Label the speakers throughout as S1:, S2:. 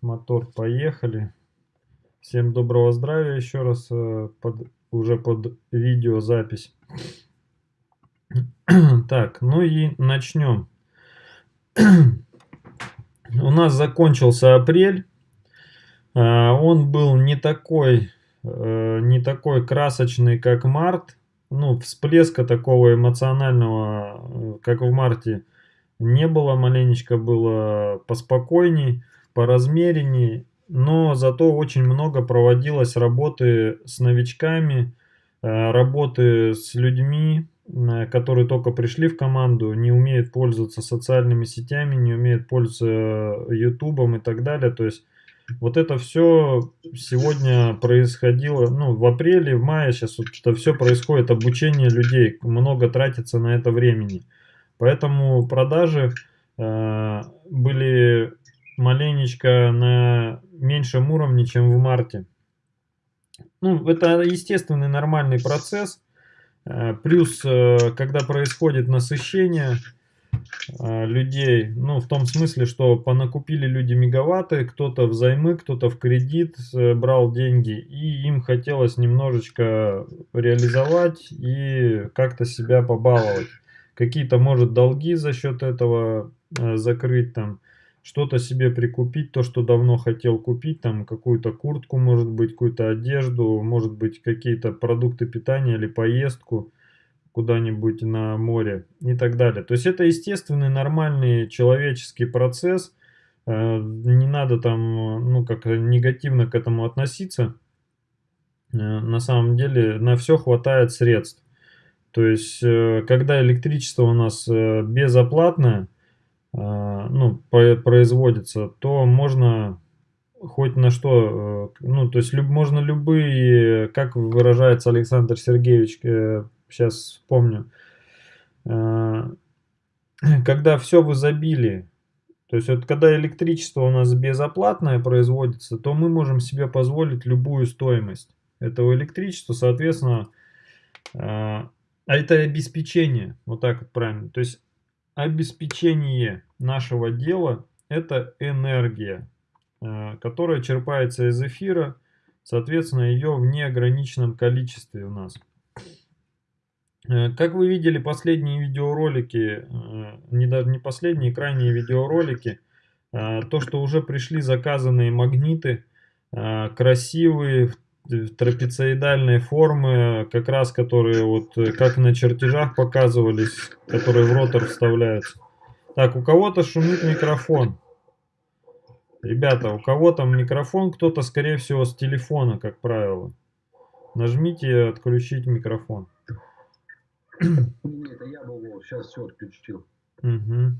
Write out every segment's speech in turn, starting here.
S1: мотор, поехали. Всем доброго здравия еще раз, э, под, уже под видеозапись. Так, ну и начнем. У нас закончился апрель. А, он был не такой, э, не такой красочный, как март. Ну, всплеска такого эмоционального, э, как в марте, не было. Маленечко было поспокойней поразмереннее, но зато очень много проводилось работы с новичками, э, работы с людьми, э, которые только пришли в команду, не умеют пользоваться социальными сетями, не умеют пользоваться ютубом и так далее. То есть вот это все сегодня происходило, ну, в апреле, в мае сейчас вот это все происходит, обучение людей, много тратится на это времени. Поэтому продажи э, были маленечко на меньшем уровне, чем в марте. Ну, это естественный нормальный процесс. Э, плюс, э, когда происходит насыщение э, людей, ну, в том смысле, что понакупили люди мегаватты, кто-то взаймы, кто-то в кредит брал деньги, и им хотелось немножечко реализовать и как-то себя побаловать. Какие-то, может, долги за счет этого закрыть там что-то себе прикупить, то, что давно хотел купить, там какую-то куртку, может быть, какую-то одежду, может быть, какие-то продукты питания или поездку куда-нибудь на море и так далее. То есть это естественный, нормальный человеческий процесс, э, не надо там, ну, как негативно к этому относиться. Э, на самом деле на все хватает средств. То есть, э, когда электричество у нас безоплатное, ну, производится, то можно хоть на что, э, ну, то есть люб, можно любые, как выражается Александр Сергеевич, сейчас э, вспомню, э, когда все в изобилии, то есть вот когда электричество у нас безоплатное производится, то мы можем себе позволить любую стоимость этого электричества, соответственно, а это обеспечение, вот так вот правильно, то есть обеспечение нашего дела – это энергия, э, которая черпается из эфира, соответственно, ее в неограниченном количестве у нас. Э, как вы видели, последние видеоролики, э, не даже не последние, крайние видеоролики, то, что уже пришли заказанные магниты, красивые, трапециидальные формы, как раз которые вот как на чертежах показывались, которые в ротор вставляются. Так, у кого-то шумит микрофон. Ребята, у кого там микрофон, кто-то, скорее всего, с телефона, как правило. Нажмите отключить микрофон.
S2: Нет, я был, сейчас все отключил.
S1: Угу.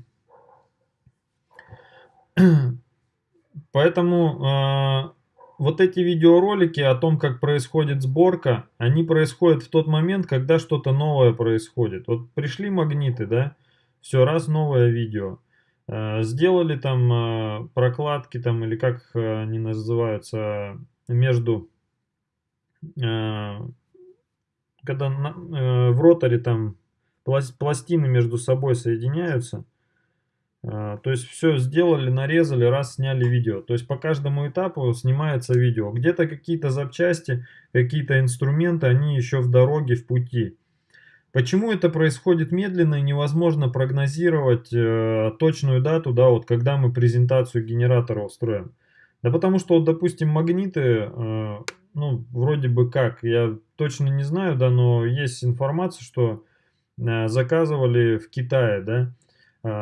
S1: Поэтому э, вот эти видеоролики о том, как происходит сборка, они происходят в тот момент, когда что-то новое происходит. Вот пришли магниты, да, все, раз новое видео. Э, сделали там э, прокладки там или как они называются между когда в роторе там пластины между собой соединяются то есть все сделали, нарезали, раз сняли видео. То есть по каждому этапу снимается видео. Где-то какие-то запчасти, какие-то инструменты, они еще в дороге, в пути. Почему это происходит медленно и невозможно прогнозировать э, точную дату, да, вот когда мы презентацию генератора устроим? Да потому что, вот, допустим, магниты, э, ну, вроде бы как, я точно не знаю, да, но есть информация, что э, заказывали в Китае, да, а,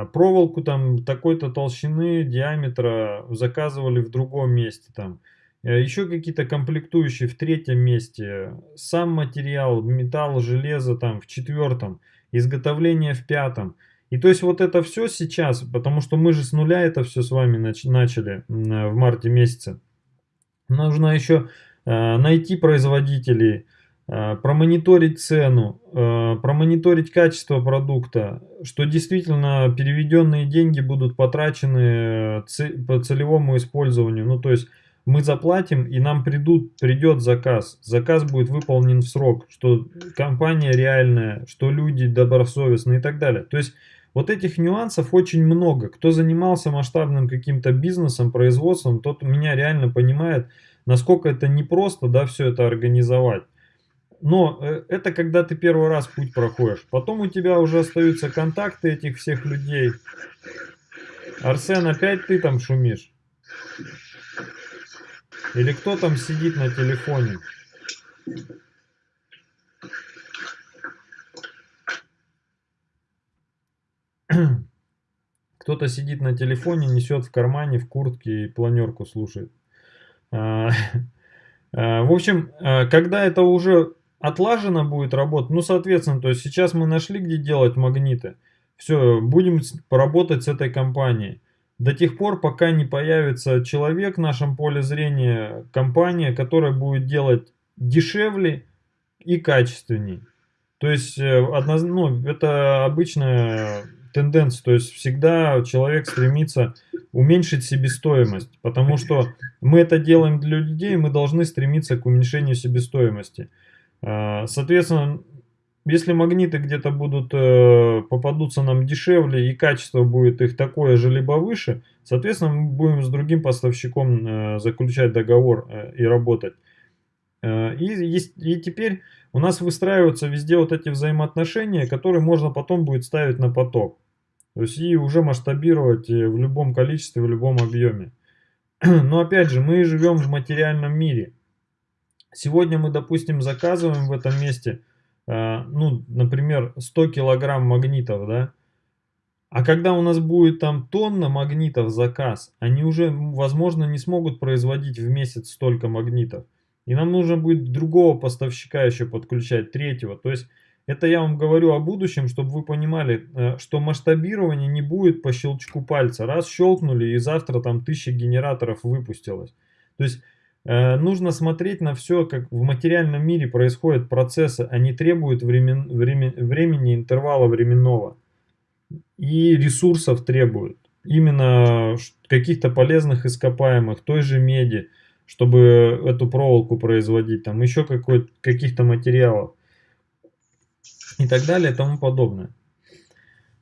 S1: проволоку там такой-то толщины, диаметра заказывали в другом месте там. Э, Еще какие-то комплектующие в третьем месте. Сам материал, металл, железо там в четвертом. Изготовление в пятом. И то есть вот это все сейчас, потому что мы же с нуля это все с вами начали в марте месяце. Нужно еще э, найти производителей, промониторить цену, э, промониторить качество продукта, что действительно переведенные деньги будут потрачены по целевому использованию. Ну, то есть мы заплатим и нам придут, придет заказ. Заказ будет выполнен в срок, что компания реальная, что люди добросовестные и так далее. То есть вот этих нюансов очень много. Кто занимался масштабным каким-то бизнесом, производством, тот меня реально понимает, насколько это непросто, да, все это организовать. Но э, это когда ты первый раз путь проходишь. Потом у тебя уже остаются контакты этих всех людей. Арсен, опять ты там шумишь? Или кто там сидит на телефоне? Кто-то сидит на телефоне, несет в кармане, в куртке и планерку слушает. А, а, в общем, а, когда это уже отлажено будет работать, ну, соответственно, то есть сейчас мы нашли, где делать магниты. Все, будем поработать с этой компанией. До тех пор, пока не появится человек в нашем поле зрения, компания, которая будет делать дешевле и качественней. То есть, э, ну, это обычная тенденция, то есть всегда человек стремится уменьшить себестоимость, потому что мы это делаем для людей, мы должны стремиться к уменьшению себестоимости. А, соответственно, если магниты где-то будут э, попадутся нам дешевле и качество будет их такое же либо выше, соответственно мы будем с другим поставщиком э, заключать договор э, и работать. И, и теперь у нас выстраиваются везде вот эти взаимоотношения, которые можно потом будет ставить на поток. То есть и уже масштабировать в любом количестве, в любом объеме. Но опять же, мы живем в материальном мире. Сегодня мы, допустим, заказываем в этом месте, э, ну, например, 100 килограмм магнитов, да, а когда у нас будет там тонна магнитов заказ, они уже, возможно, не смогут производить в месяц столько магнитов. И нам нужно будет другого поставщика еще подключать, третьего. То есть это я вам говорю о будущем, чтобы вы понимали, э, что масштабирование не будет по щелчку пальца. Раз щелкнули и завтра там тысяча генераторов выпустилось. То есть нужно смотреть на все, как в материальном мире происходят процессы. Они требуют времен, времен, времени, интервала временного. И ресурсов требуют. Именно каких-то полезных ископаемых, той же меди, чтобы эту проволоку производить, там еще каких-то материалов и так далее и тому подобное.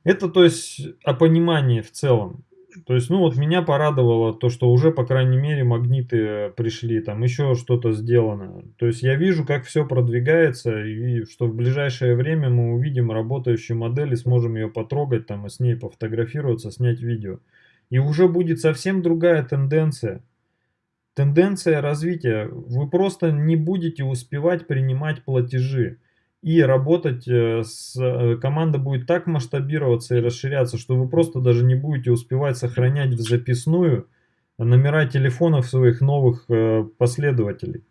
S1: Это, то есть, о понимании в целом. То есть, ну вот меня порадовало то, что уже, по крайней мере, магниты пришли, там еще что-то сделано. То есть я вижу, как все продвигается, и что в ближайшее время мы увидим работающую модель и сможем ее потрогать, там, и с ней пофотографироваться, снять видео. И уже будет совсем другая тенденция. Тенденция развития. Вы просто не будете успевать принимать платежи и работать э, с э, команда будет так масштабироваться и расширяться, что вы просто даже не будете успевать сохранять в записную номера телефонов своих новых э, последователей.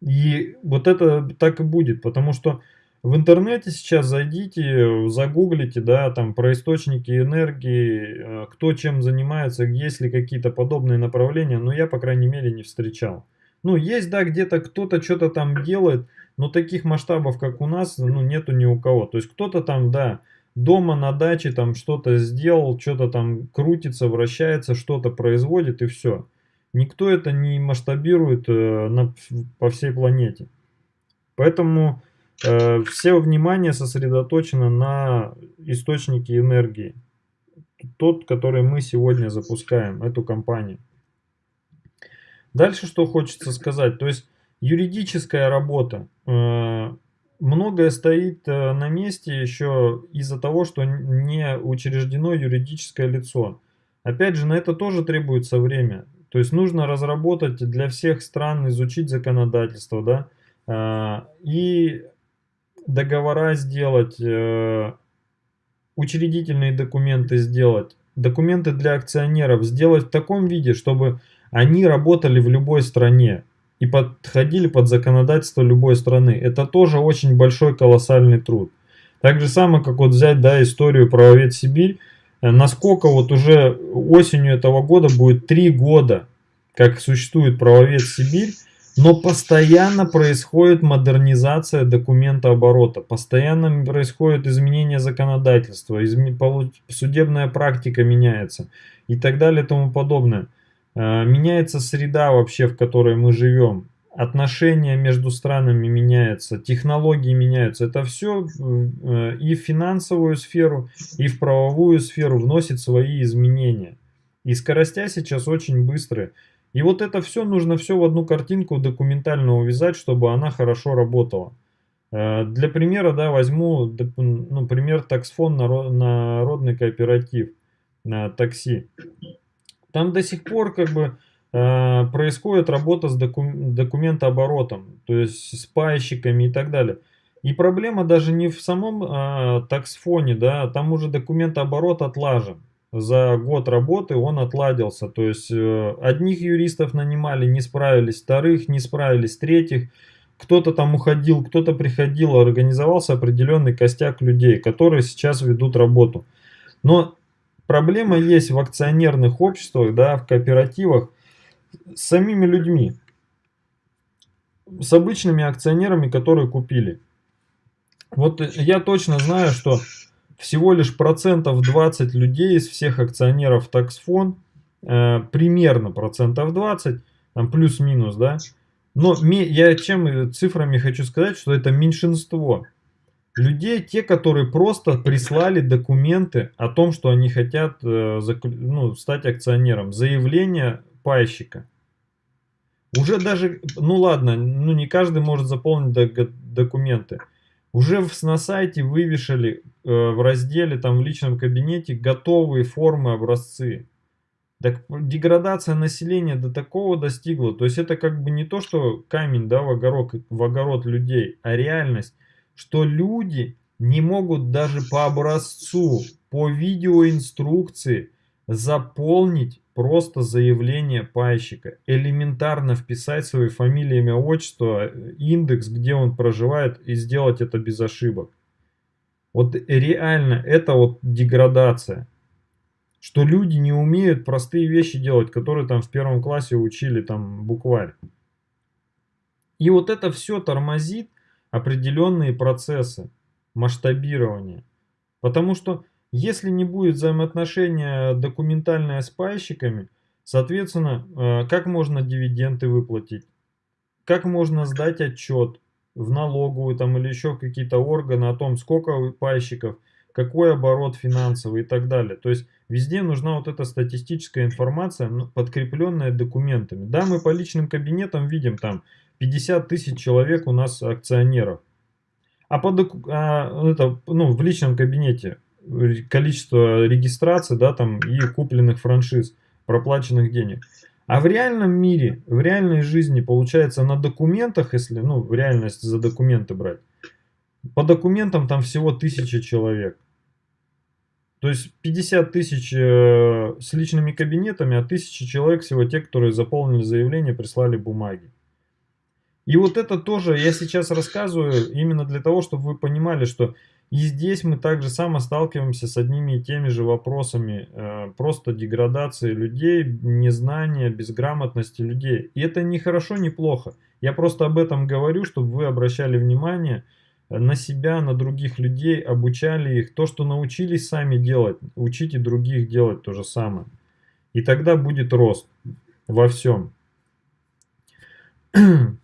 S1: И вот это так и будет, потому что в интернете сейчас зайдите, загуглите, да, там про источники энергии, кто чем занимается, есть ли какие-то подобные направления, но я, по крайней мере, не встречал. Ну, есть, да, где-то кто-то что-то там делает, но таких масштабов, как у нас, ну, нету ни у кого. То есть кто-то там, да, дома на даче там что-то сделал, что-то там крутится, вращается, что-то производит и все. Никто это не масштабирует э, на, по всей планете. Поэтому э, все внимание сосредоточено на источнике энергии. Тот, который мы сегодня запускаем, эту компанию. Дальше что хочется сказать. То есть юридическая работа. Э, многое стоит э, на месте еще из-за того, что не учреждено юридическое лицо. Опять же, на это тоже требуется время. То есть нужно разработать для всех стран, изучить законодательство, да, э, и договора сделать, учредительные документы сделать, документы для акционеров сделать в таком виде, чтобы они работали в любой стране и подходили под законодательство любой страны. Это тоже очень большой колоссальный труд. Так же самое, как вот взять да, историю правовед Сибирь, э, насколько вот уже осенью этого года будет три года, как существует правовед Сибирь, но постоянно происходит модернизация документа оборота, постоянно происходит изменение законодательства, судебная практика меняется и так далее и тому подобное. Э, меняется среда вообще, в которой мы живем. отношения между странами меняются, технологии меняются. Это все э, и в финансовую сферу, и в правовую сферу вносит свои изменения. И скоростя сейчас очень быстрые. И вот это все нужно все в одну картинку документально увязать, чтобы она хорошо работала. Э, для примера, да, возьму, ну, пример таксфон народный кооператив на такси. Там до сих пор как бы э, происходит работа с докум, документооборотом, то есть с пайщиками и так далее. И проблема даже не в самом э, таксфоне, да, там уже документооборот отлажен. За год работы он отладился, то есть э, одних юристов нанимали, не справились, вторых не справились, третьих кто-то там уходил, кто-то приходил, организовался определенный костяк людей, которые сейчас ведут работу. Но проблема есть в акционерных обществах, да, в кооперативах с самими людьми, с обычными акционерами, которые купили. Вот я точно знаю, что всего лишь процентов 20 людей из всех акционеров таксфон, э, примерно процентов 20, там плюс-минус, да, но я чем цифрами хочу сказать, что это меньшинство людей, те, которые просто прислали документы о том, что они хотят э, ну, стать акционером. Заявление пайщика. Уже даже, ну ладно, ну не каждый может заполнить документы. Уже на сайте вывешали э, в разделе, там в личном кабинете готовые формы, образцы. Так деградация населения до такого достигла. То есть это как бы не то, что камень да, в, огород, в огород людей, а реальность, что люди не могут даже по образцу, по видеоинструкции заполнить просто заявление пайщика. Элементарно вписать свои фамилии, имя, отчество, индекс, где он проживает и сделать это без ошибок. Вот реально это вот деградация что люди не умеют простые вещи делать, которые там в первом классе учили там букварь. И вот это все тормозит определенные процессы масштабирования. Потому что если не будет взаимоотношения документальное с пайщиками, соответственно, э, как можно дивиденды выплатить? Как можно сдать отчет в налоговую там, или еще какие-то органы о том, сколько пайщиков – какой оборот финансовый и так далее. То есть везде нужна вот эта статистическая информация, ну, подкрепленная документами. Да, мы по личным кабинетам видим там 50 тысяч человек у нас акционеров. А, по доку... а это, ну, в личном кабинете количество регистраций, да, там и купленных франшиз, проплаченных денег. А в реальном мире, в реальной жизни, получается, на документах, если, ну, в реальность за документы брать, по документам там всего тысяча человек. То есть 50 тысяч э, с личными кабинетами, а тысяча человек всего те, которые заполнили заявление, прислали бумаги. И вот это тоже я сейчас рассказываю именно для того, чтобы вы понимали, что и здесь мы также само сталкиваемся с одними и теми же вопросами э, просто деградации людей, незнания, безграмотности людей. И это не хорошо, не плохо. Я просто об этом говорю, чтобы вы обращали внимание, на себя, на других людей, обучали их. То, что научились сами делать, учите других делать то же самое. И тогда будет рост во всем.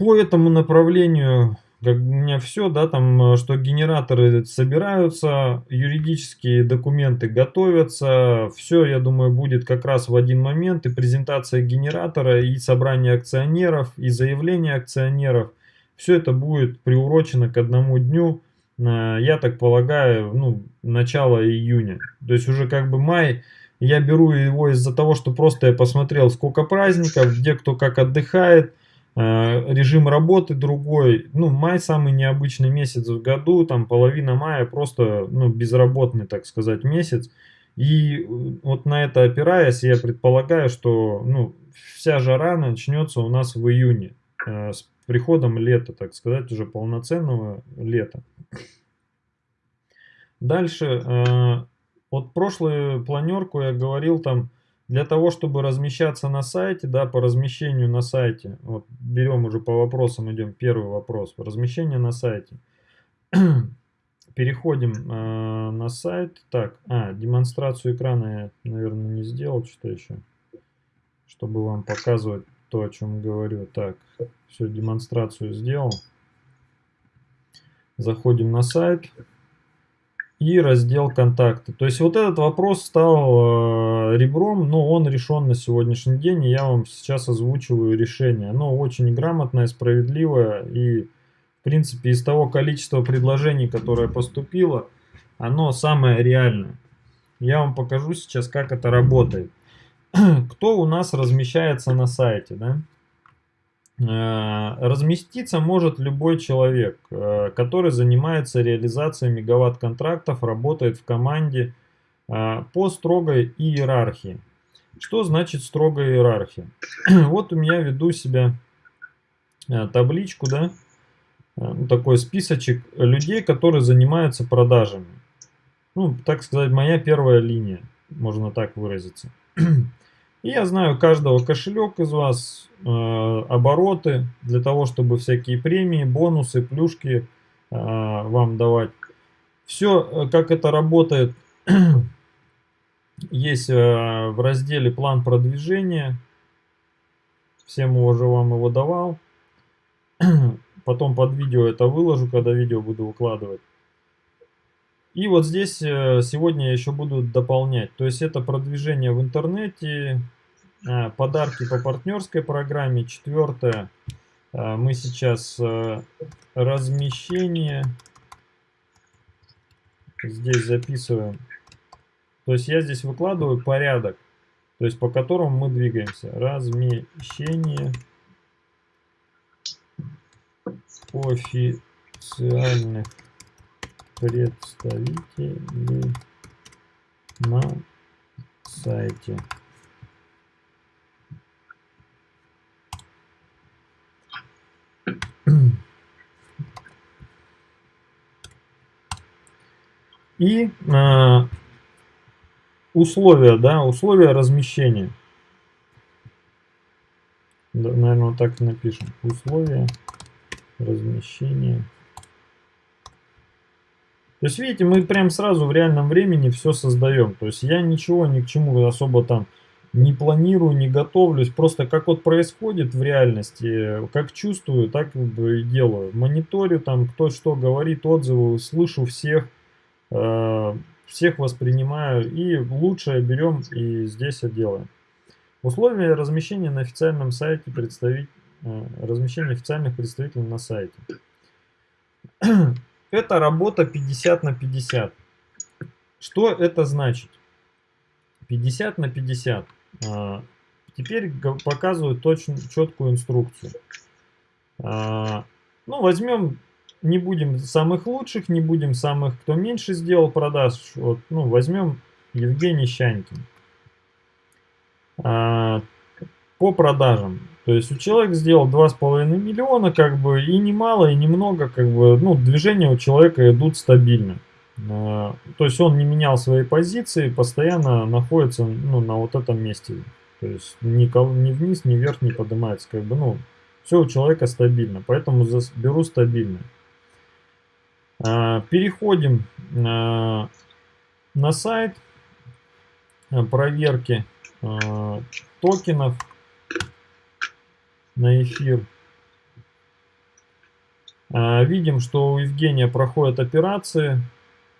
S1: По этому направлению как у меня все, да, там, что генераторы собираются, юридические документы готовятся, все, я думаю, будет как раз в один момент, и презентация генератора, и собрание акционеров, и заявление акционеров, все это будет приурочено к одному дню, э, я так полагаю, ну, начало июня. То есть уже как бы май, я беру его из-за того, что просто я посмотрел, сколько праздников, где кто как отдыхает, э, режим работы другой. Ну, май самый необычный месяц в году, там половина мая просто, ну, безработный, так сказать, месяц. И вот на это опираясь, я предполагаю, что, ну, вся жара начнется у нас в июне, э, с приходом лета, так сказать, уже полноценного лета. Дальше, э, вот прошлую планерку я говорил там, для того, чтобы размещаться на сайте, да, по размещению на сайте, вот берем уже по вопросам, идем первый вопрос, размещение на сайте. Переходим э, на сайт, так, а, демонстрацию экрана я, наверное, не сделал, что еще, чтобы вам показывать то, о чем говорю. Так, все, демонстрацию сделал. Заходим на сайт и раздел контакты. То есть вот этот вопрос стал э, ребром, но он решен на сегодняшний день, и я вам сейчас озвучиваю решение. Оно очень грамотное, справедливое, и в принципе из того количества предложений, которое поступило, оно самое реальное. Я вам покажу сейчас, как это работает. Кто у нас размещается на сайте, да? Э, разместиться может любой человек, э, который занимается реализацией мегаватт-контрактов, работает в команде э, по строгой иерархии. Что значит строгая иерархия? Вот у меня веду себя табличку, да, ну, такой списочек людей, которые занимаются продажами. Ну, так сказать, моя первая линия, можно так выразиться. Я знаю каждого кошелек из вас, э, обороты, для того, чтобы всякие премии, бонусы, плюшки э, вам давать. Все, э, как это работает, есть э, в разделе план продвижения. Всем уже вам его давал. Потом под видео это выложу, когда видео буду выкладывать. И вот здесь э, сегодня я еще буду дополнять. То есть это продвижение в интернете, а, подарки по партнерской программе. Четвертое, а, мы сейчас э, размещение здесь записываем. То есть я здесь выкладываю порядок, то есть по которому мы двигаемся. Размещение официальных представителей на сайте. И э, условия, да, условия размещения. Да, наверное, вот так напишем. Условия размещения. То есть, видите, мы прям сразу в реальном времени все создаем. То есть, я ничего ни к чему особо там не планирую, не готовлюсь. Просто как вот происходит в реальности, как чувствую, так и делаю. Мониторю там, кто что говорит, отзывы, слышу всех, э, всех воспринимаю. И лучшее берем и здесь делаем. Условия размещения на официальном сайте представить, э, размещение официальных представителей на сайте. Это работа 50 на 50. Что это значит? 50 на 50. А, теперь показываю точно четкую инструкцию. А, ну, возьмем, не будем самых лучших, не будем самых, кто меньше сделал продаж. Вот, ну, возьмем Евгений Щанькин. А, по продажам. То есть у человека сделал 2,5 миллиона, как бы, и немало, и немного, как бы, ну, движения у человека идут стабильно. А, то есть он не менял свои позиции, постоянно находится ну, на вот этом месте. То есть ни, ни вниз, ни вверх не поднимается. Как бы, ну, все у человека стабильно, поэтому беру стабильно. А, переходим на, на сайт проверки а, токенов на эфир. Видим, что у Евгения проходят операции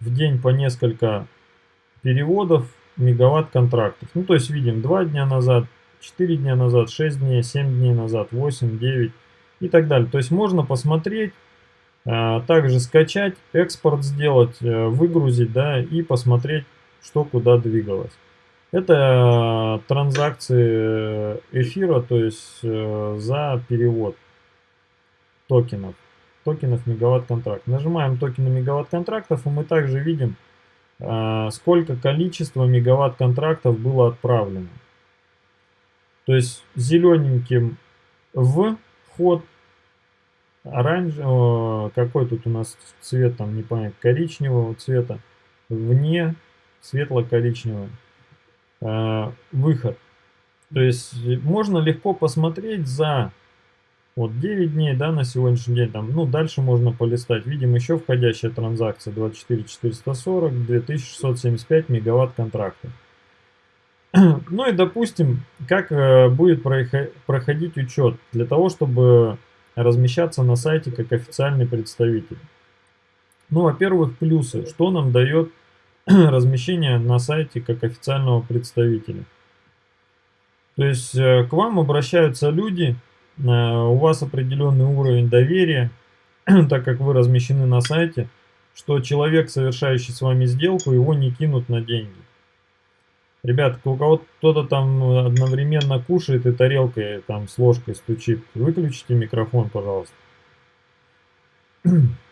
S1: в день по несколько переводов мегаватт контрактов. Ну, то есть видим 2 дня назад, 4 дня назад, 6 дней, 7 дней назад, 8, 9 и так далее. То есть можно посмотреть, а, также скачать, экспорт сделать, э, выгрузить, да, и посмотреть, что куда двигалось. Это транзакции эфира, то есть э, за перевод токенов токенов мегаватт-контракт. Нажимаем токены мегаватт-контрактов, и мы также видим, сколько количество мегаватт-контрактов было отправлено. То есть зелененьким в ход, оранжевый, какой тут у нас цвет, там не понятно, коричневого цвета, вне светло-коричневый а, выход. То есть можно легко посмотреть за вот 9 дней, да, на сегодняшний день, там, ну, дальше можно полистать. Видим еще входящая транзакция 24 440, 2675 мегаватт контракта. Ну и допустим, как э, будет проходить учет для того, чтобы размещаться на сайте как официальный представитель. Ну, во-первых, плюсы. Что нам дает размещение на сайте как официального представителя? То есть э, к вам обращаются люди, э, у вас определенный уровень доверия, так как вы размещены на сайте, что человек, совершающий с вами сделку, его не кинут на деньги. Ребят, у кого кто-то там одновременно кушает и тарелкой там с ложкой стучит, выключите микрофон, пожалуйста.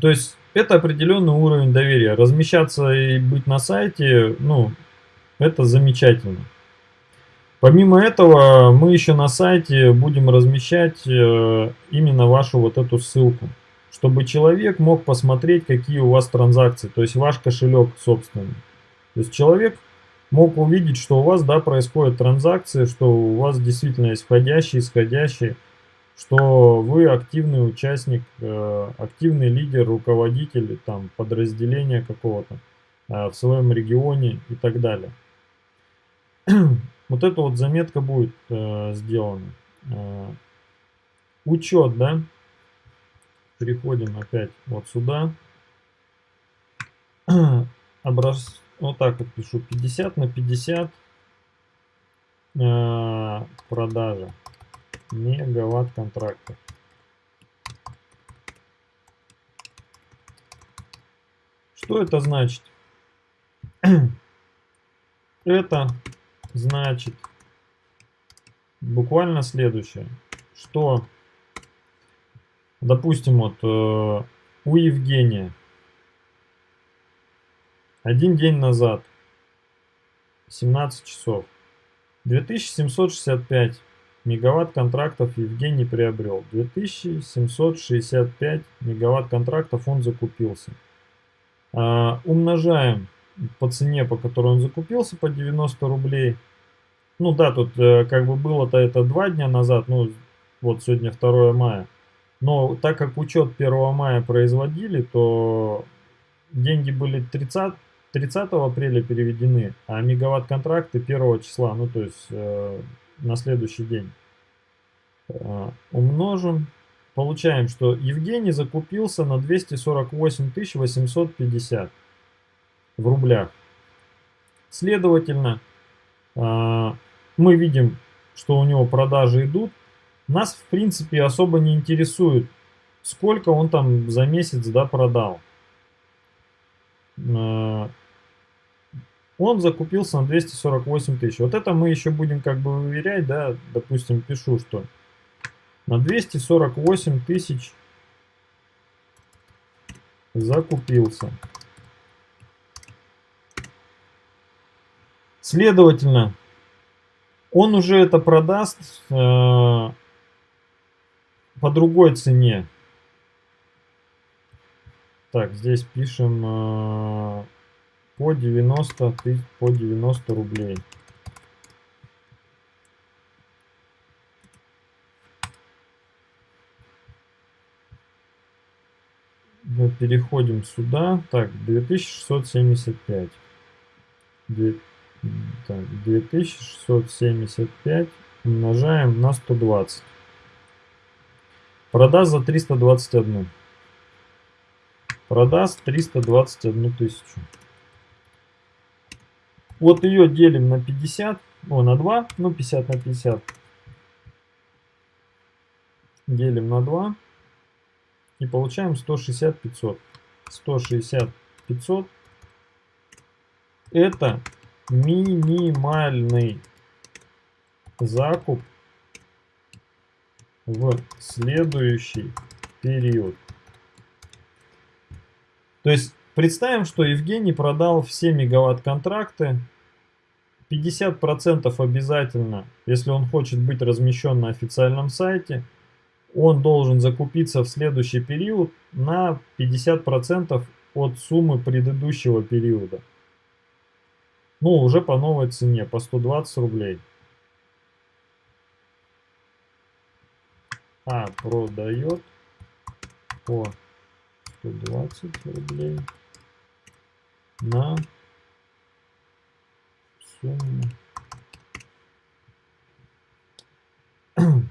S1: То есть это определенный уровень доверия. Размещаться и быть на сайте, ну, это замечательно. Помимо этого, мы еще на сайте будем размещать э, именно вашу вот эту ссылку, чтобы человек мог посмотреть, какие у вас транзакции, то есть ваш кошелек собственный. То есть человек мог увидеть, что у вас да, происходят транзакции, что у вас действительно есть входящие, исходящие, что вы активный участник, э, активный лидер, руководитель там, подразделения какого-то э, в своем регионе и так далее. Вот эта вот заметка будет э, сделана. Учет, да? Переходим опять вот сюда. Образ... Вот так вот пишу. 50 на 50 продажа мегаватт контрактов. Что это значит? Это значит буквально следующее, что, допустим, вот э, у Евгения один день назад, 17 часов, 2765 мегаватт контрактов Евгений приобрел. 2765 мегаватт контрактов он закупился. А, умножаем по цене, по которой он закупился, по 90 рублей. Ну да, тут э, как бы было-то это два дня назад, ну вот сегодня 2 мая. Но так как учет 1 мая производили, то деньги были 30, 30 апреля переведены, а мегаватт контракты 1 числа, ну то есть э, на следующий день. Э, умножим. Получаем, что Евгений закупился на 248 850 в рублях. Следовательно, э, мы видим, что у него продажи идут. Нас, в принципе, особо не интересует, сколько он там за месяц да, продал. Он закупился на 248 тысяч. Вот это мы еще будем как бы выверять, да, допустим, пишу, что на 248 тысяч закупился. Следовательно, он уже это продаст э, по другой цене. Так, здесь пишем э, по 90 тысяч, по 90 рублей. Мы переходим сюда. Так, 2675. 2, так, 2675 умножаем на 120. Продаст за 321. Продаст 321 тысячу. Вот ее делим на 50, о, на 2, ну 50 на 50. Делим на 2 и получаем 160 500. 160 500 это минимальный закуп в следующий период. То есть Представим, что Евгений продал все мегаватт-контракты. 50% обязательно, если он хочет быть размещен на официальном сайте, он должен закупиться в следующий период на 50% от суммы предыдущего периода. Ну, уже по новой цене, по 120 рублей. А, продает по 120 рублей на сумма.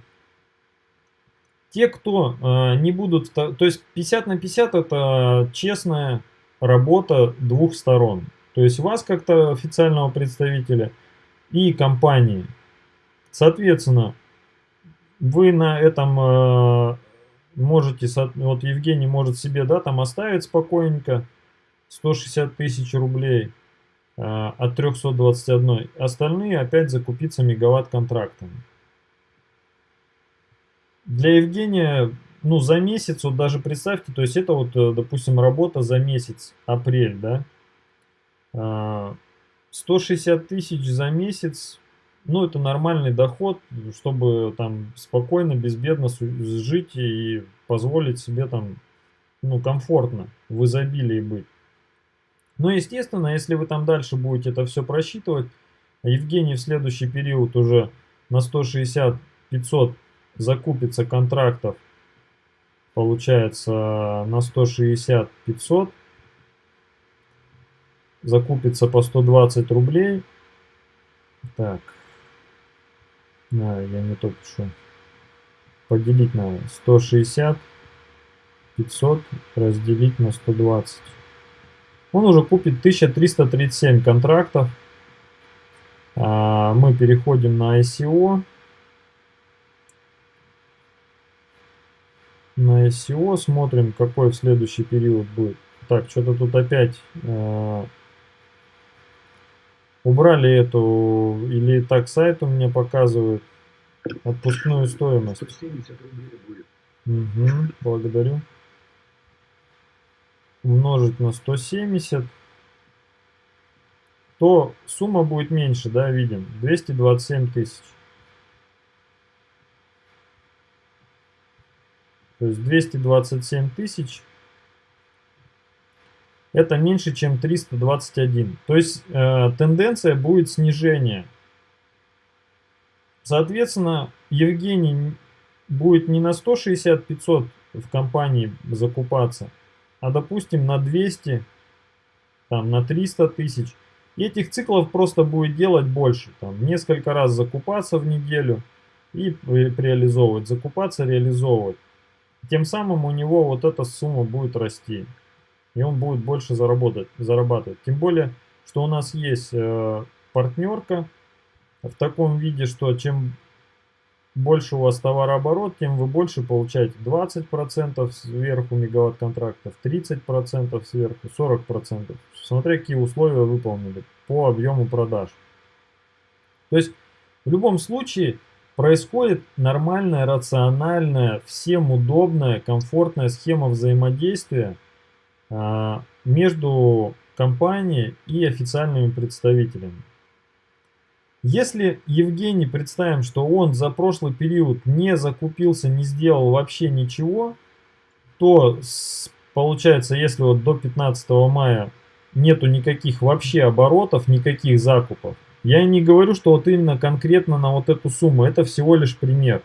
S1: Те, кто э, не будут... То есть 50 на 50 это честная работа двух сторон. То есть вас как-то официального представителя и компании. Соответственно, вы на этом э, можете, вот Евгений может себе, да, там оставить спокойненько 160 тысяч рублей э, от 321. Остальные опять закупиться мегаватт контрактами. Для Евгения, ну, за месяц, вот даже представьте, то есть это вот, э, допустим, работа за месяц, апрель, да, 160 а, тысяч за месяц, ну, это нормальный доход, чтобы там спокойно, безбедно жить и позволить себе там, ну, комфортно, в изобилии быть. Но, естественно, если вы там дальше будете это все просчитывать, Евгений в следующий период уже на 160-500 закупится контрактов, получается, на 160-500, закупится по 120 рублей. Так, а, я не то пишу. Поделить на 160, 500 разделить на 120. Он уже купит 1337 контрактов. А, мы переходим на ICO. На ICO смотрим, какой в следующий период будет. Так, что-то тут опять э, убрали эту, или так сайт у меня показывает отпускную стоимость. 170 рублей будет. Угу, благодарю. Умножить на 170 то сумма будет меньше, да, видим, 227 тысяч. То есть 227 тысяч это меньше, чем 321. То есть э, тенденция будет снижения. Соответственно, Евгений будет не на 160-500 в компании закупаться, а допустим на 200, там, на 300 тысяч. И этих циклов просто будет делать больше. Там, несколько раз закупаться в неделю и реализовывать. Закупаться, реализовывать. Тем самым у него вот эта сумма будет расти. И он будет больше заработать, зарабатывать. Тем более, что у нас есть э, партнерка в таком виде, что чем больше у вас товарооборот, тем вы больше получаете 20% сверху мегаватт контрактов, 30% сверху, 40%. Смотря какие условия выполнили по объему продаж. То есть в любом случае происходит нормальная, рациональная, всем удобная, комфортная схема взаимодействия а, между компанией и официальными представителями. Если Евгений, представим, что он за прошлый период не закупился, не сделал вообще ничего, то получается, если вот до 15 мая нету никаких вообще оборотов, никаких закупов, я не говорю, что вот именно конкретно на вот эту сумму, это всего лишь пример.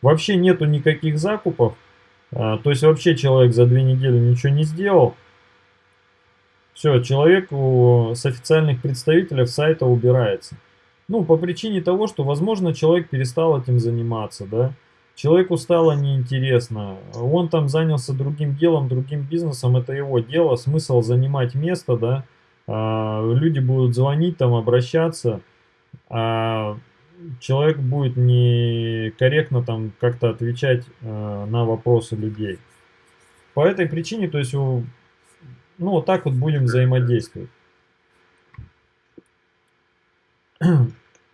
S1: Вообще нету никаких закупов, а, то есть вообще человек за две недели ничего не сделал. Все, человек с официальных представителей сайта убирается. Ну, по причине того, что, возможно, человек перестал этим заниматься, да. Человеку стало неинтересно. Он там занялся другим делом, другим бизнесом, это его дело. Смысл занимать место, да. А, люди будут звонить, там, обращаться. А человек будет некорректно там как-то отвечать э, на вопросы людей. По этой причине, то есть, ну, вот так вот будем взаимодействовать.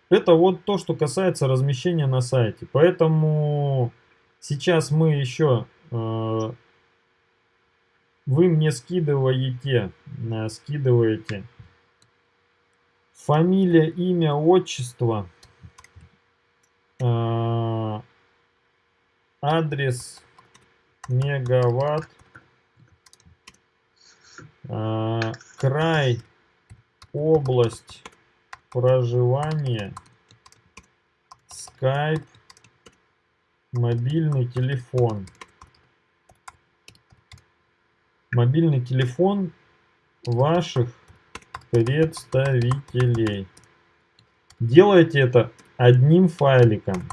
S1: Это вот то, что касается размещения на сайте. Поэтому сейчас мы еще... Э, вы мне скидываете, э, скидываете фамилия, имя, отчество, э, адрес мегаватт, край, область проживания, скайп, мобильный телефон. Мобильный телефон ваших представителей. Делайте это одним файликом.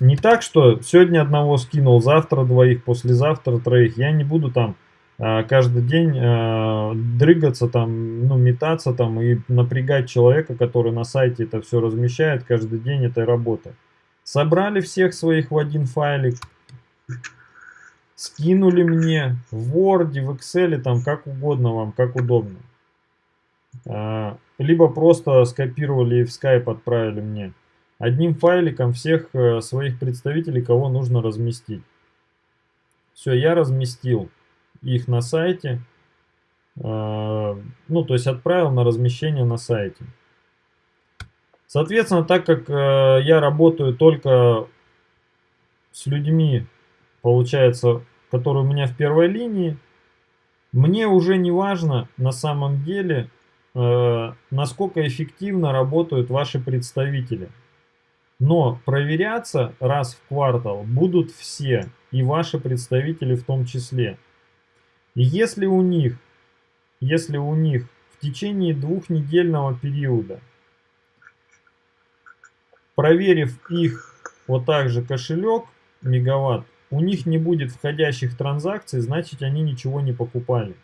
S1: Не так, что сегодня одного скинул, завтра двоих, послезавтра троих. Я не буду там каждый день а, дрыгаться там, ну, метаться там и напрягать человека, который на сайте это все размещает каждый день этой работы. Собрали всех своих в один файлик, скинули мне в Word, в Excel, там как угодно вам, как удобно. А, либо просто скопировали и в Skype отправили мне. Одним файликом всех э, своих представителей, кого нужно разместить. Все, я разместил их на сайте. А, ну, то есть отправил на размещение на сайте. Соответственно, так как э, я работаю только с людьми, получается, которые у меня в первой линии, мне уже не важно на самом деле, э, насколько эффективно работают ваши представители. Но проверяться раз в квартал будут все, и ваши представители в том числе. И если у них, если у них в течение двухнедельного периода, проверив их вот так же кошелек, мегаватт, у них не будет входящих транзакций, значит они ничего не покупали.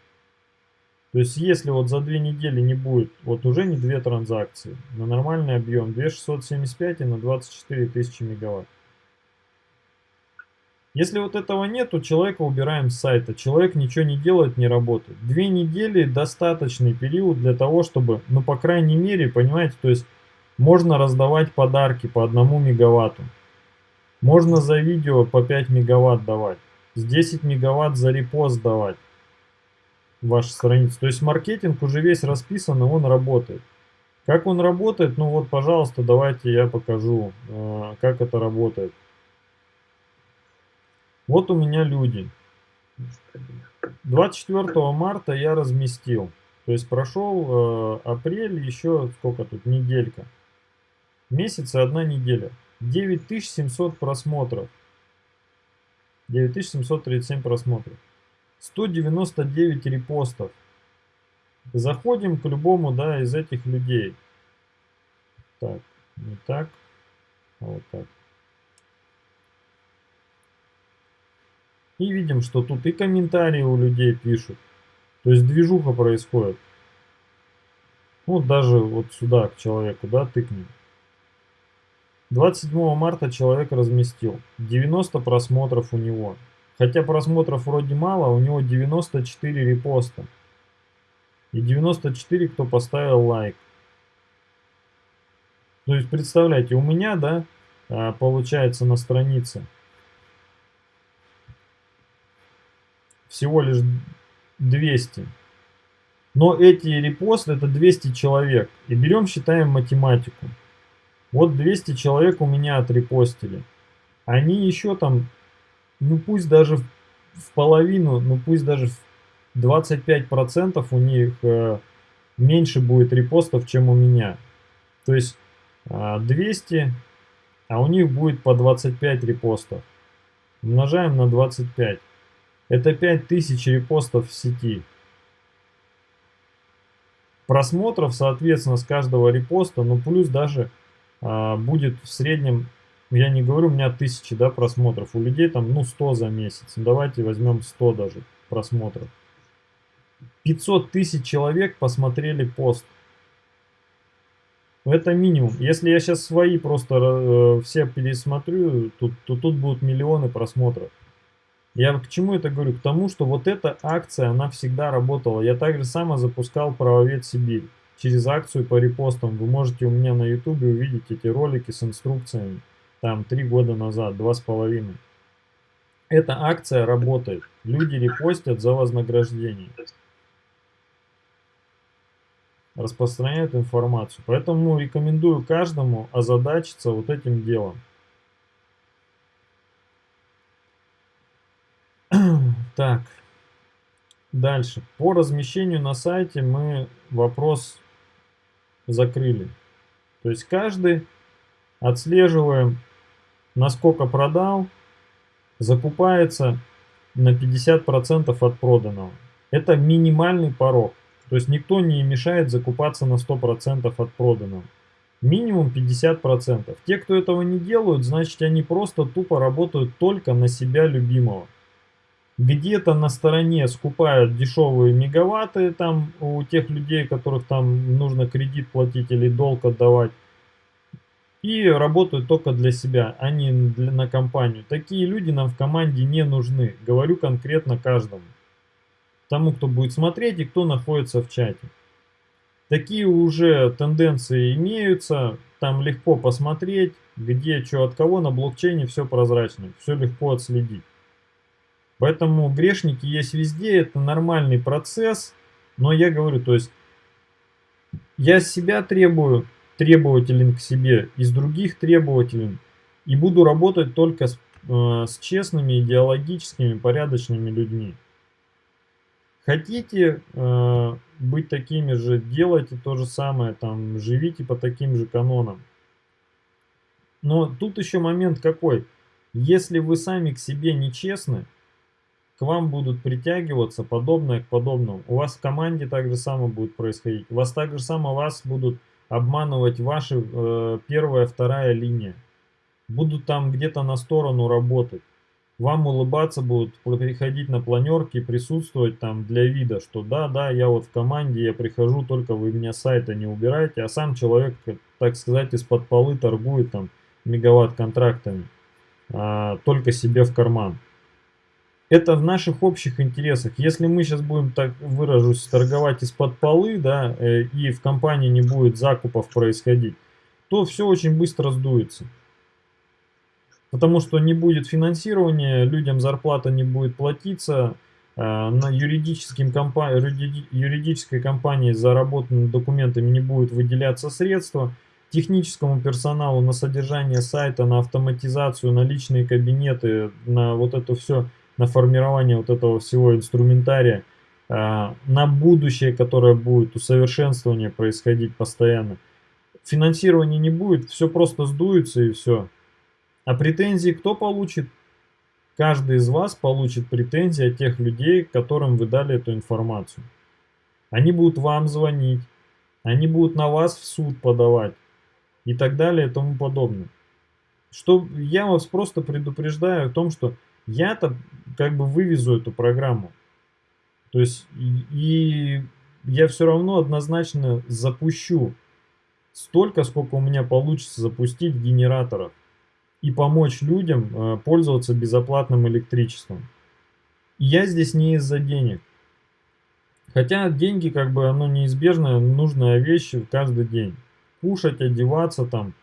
S1: То есть если вот за две недели не будет, вот уже не две транзакции, на нормальный объем 2675 и на 24 тысячи мегаватт. Если вот этого нет, то человека убираем с сайта. Человек ничего не делает, не работает. Две недели достаточный период для того, чтобы, ну по крайней мере, понимаете, то есть можно раздавать подарки по одному мегаватту. Можно за видео по 5 мегаватт давать. С 10 мегаватт за репост давать ваши страницы. То есть маркетинг уже весь расписан, и он работает. Как он работает? Ну вот, пожалуйста, давайте я покажу, э, как это работает. Вот у меня люди. 24 марта я разместил. То есть прошел э, апрель, еще сколько тут, неделька. Месяц и одна неделя. 9700 просмотров. 9737 просмотров. 199 репостов. Заходим к любому да, из этих людей. Так, не так, а вот так. И видим, что тут и комментарии у людей пишут. То есть движуха происходит. Вот даже вот сюда к человеку, да, тыкнем. 27 марта человек разместил. 90 просмотров у него. Хотя просмотров вроде мало, у него 94 репоста. И 94, кто поставил лайк. То есть, представляете, у меня, да, а, получается на странице всего лишь 200. Но эти репосты это 200 человек. И берем, считаем математику. Вот 200 человек у меня отрепостили. Они еще там, ну пусть даже в половину, ну пусть даже в 25% у них э, меньше будет репостов, чем у меня. То есть э, 200, а у них будет по 25 репостов. Умножаем на 25. Это 5000 репостов в сети. Просмотров, соответственно, с каждого репоста, ну плюс даже а, будет в среднем, я не говорю, у меня тысячи да, просмотров, у людей там ну 100 за месяц. Ну, давайте возьмем 100 даже просмотров. 500 тысяч человек посмотрели пост. Это минимум. Если я сейчас свои просто э, все пересмотрю, тут, то тут будут миллионы просмотров. Я к чему это говорю? К тому, что вот эта акция, она всегда работала. Я также само запускал правовед Сибирь через акцию по репостам. Вы можете у меня на YouTube увидеть эти ролики с инструкциями. Там три года назад, два с половиной. Эта акция работает. Люди репостят за вознаграждение. Распространяют информацию. Поэтому рекомендую каждому озадачиться вот этим делом. Так, дальше. По размещению на сайте мы вопрос закрыли. То есть каждый отслеживаем, насколько продал, закупается на 50% от проданного. Это минимальный порог. То есть никто не мешает закупаться на 100% от проданного. Минимум 50%. Те, кто этого не делают, значит они просто тупо работают только на себя любимого. Где-то на стороне скупают дешевые мегаватты там у тех людей, которых там нужно кредит платить или долг отдавать. И работают только для себя, а не для, на компанию. Такие люди нам в команде не нужны. Говорю конкретно каждому. Тому, кто будет смотреть и кто находится в чате. Такие уже тенденции имеются, там легко посмотреть, где, что, от кого на блокчейне все прозрачно, все легко отследить. Поэтому грешники есть везде, это нормальный процесс, но я говорю, то есть я себя требую, требователен к себе, из других требователен, и буду работать только с, э, с честными, идеологическими, порядочными людьми. Хотите э, быть такими же, делайте то же самое, там, живите по таким же канонам. Но тут еще момент какой. Если вы сами к себе не честны, к вам будут притягиваться подобное к подобному. У вас в команде так же самое будет происходить. У вас так же самое вас будут обманывать ваши э, первая, вторая линия. Будут там где-то на сторону работать вам улыбаться будут, приходить на планерки, присутствовать там для вида, что да, да, я вот в команде, я прихожу, только вы меня с сайта не убираете, а сам человек, так сказать, из-под полы торгует там мегаватт контрактами, а, только себе в карман. Это в наших общих интересах. Если мы сейчас будем, так выражусь, торговать из-под полы, да, э, и в компании не будет закупов происходить, то все очень быстро сдуется. Потому что не будет финансирования, людям зарплата не будет платиться, э, на юридическим компа юридической компании за работу над документами не будет выделяться средства, техническому персоналу на содержание сайта, на автоматизацию, на личные кабинеты, на вот это все, на формирование вот этого всего инструментария, э, на будущее, которое будет усовершенствование происходить постоянно. Финансирования не будет, все просто сдуется и все. А претензии кто получит? Каждый из вас получит претензии от тех людей, которым вы дали эту информацию. Они будут вам звонить, они будут на вас в суд подавать и так далее и тому подобное. Что я вас просто предупреждаю о том, что я-то как бы вывезу эту программу. То есть и, я все равно однозначно запущу столько, сколько у меня получится запустить генераторов и помочь людям э, пользоваться безоплатным электричеством. я здесь не из-за денег. Хотя деньги как бы оно неизбежная, нужная вещь каждый день. Кушать, одеваться там,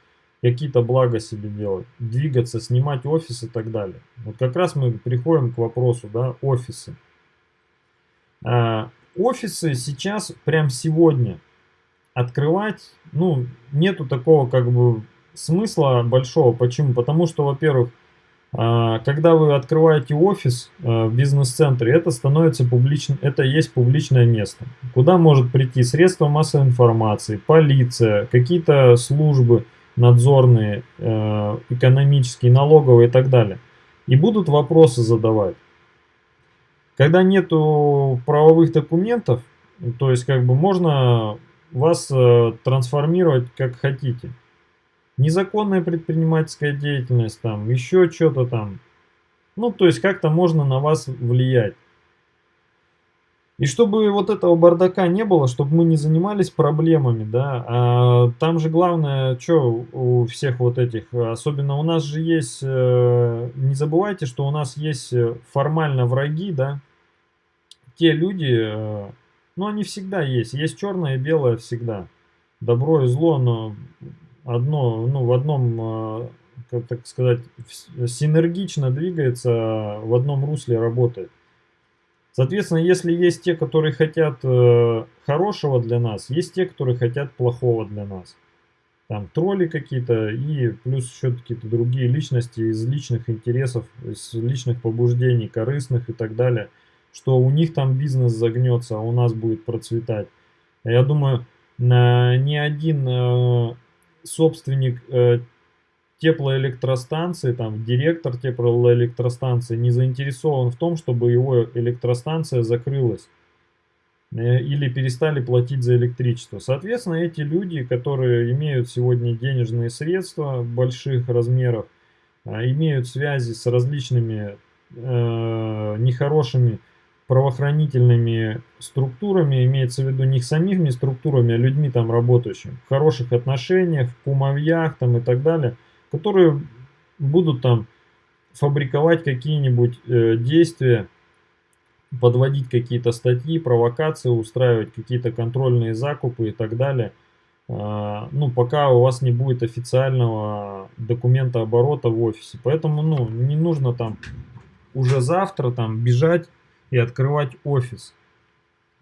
S1: какие-то блага себе делать, двигаться, снимать офис и так далее. Вот как раз мы приходим к вопросу, да, офисы. А, офисы сейчас, прям сегодня, открывать, ну, нету такого как бы смысла большого. Почему? Потому что, во-первых, а, когда вы открываете офис а, в бизнес-центре, это становится публичным, это есть публичное место, куда может прийти средства массовой информации, полиция, какие-то службы надзорные, а, экономические, налоговые и так далее. И будут вопросы задавать. Когда нету правовых документов, то есть как бы можно вас трансформировать как хотите незаконная предпринимательская деятельность, там, еще что-то там. Ну, то есть как-то можно на вас влиять. И чтобы вот этого бардака не было, чтобы мы не занимались проблемами, да, а там же главное, что у всех вот этих, особенно у нас же есть, э, не забывайте, что у нас есть формально враги, да, те люди, э, ну они всегда есть, есть черное и белое всегда, добро и зло, но одно, ну, в одном, а, как так сказать, синергично двигается, в одном русле работает. Соответственно, если есть те, которые хотят э, хорошего для нас, есть те, которые хотят плохого для нас. Там тролли какие-то и плюс еще какие-то другие личности из личных интересов, из личных побуждений, корыстных и так далее, что у них там бизнес загнется, а у нас будет процветать. Я думаю, ни один э, собственник э, теплоэлектростанции, там, директор теплоэлектростанции не заинтересован в том, чтобы его электростанция закрылась. э, или перестали платить за электричество. Соответственно, эти люди, которые имеют сегодня денежные средства больших размеров, а, имеют связи с различными э, нехорошими правоохранительными структурами, имеется в виду не самими структурами, а людьми там работающими, в хороших отношениях, в кумовьях там и так далее, которые будут там фабриковать какие-нибудь э, действия, подводить какие-то статьи, провокации, устраивать какие-то контрольные закупы и так далее. Э, ну, пока у вас не будет официального документа оборота в офисе. Поэтому, ну, не нужно там уже завтра там бежать и открывать офис.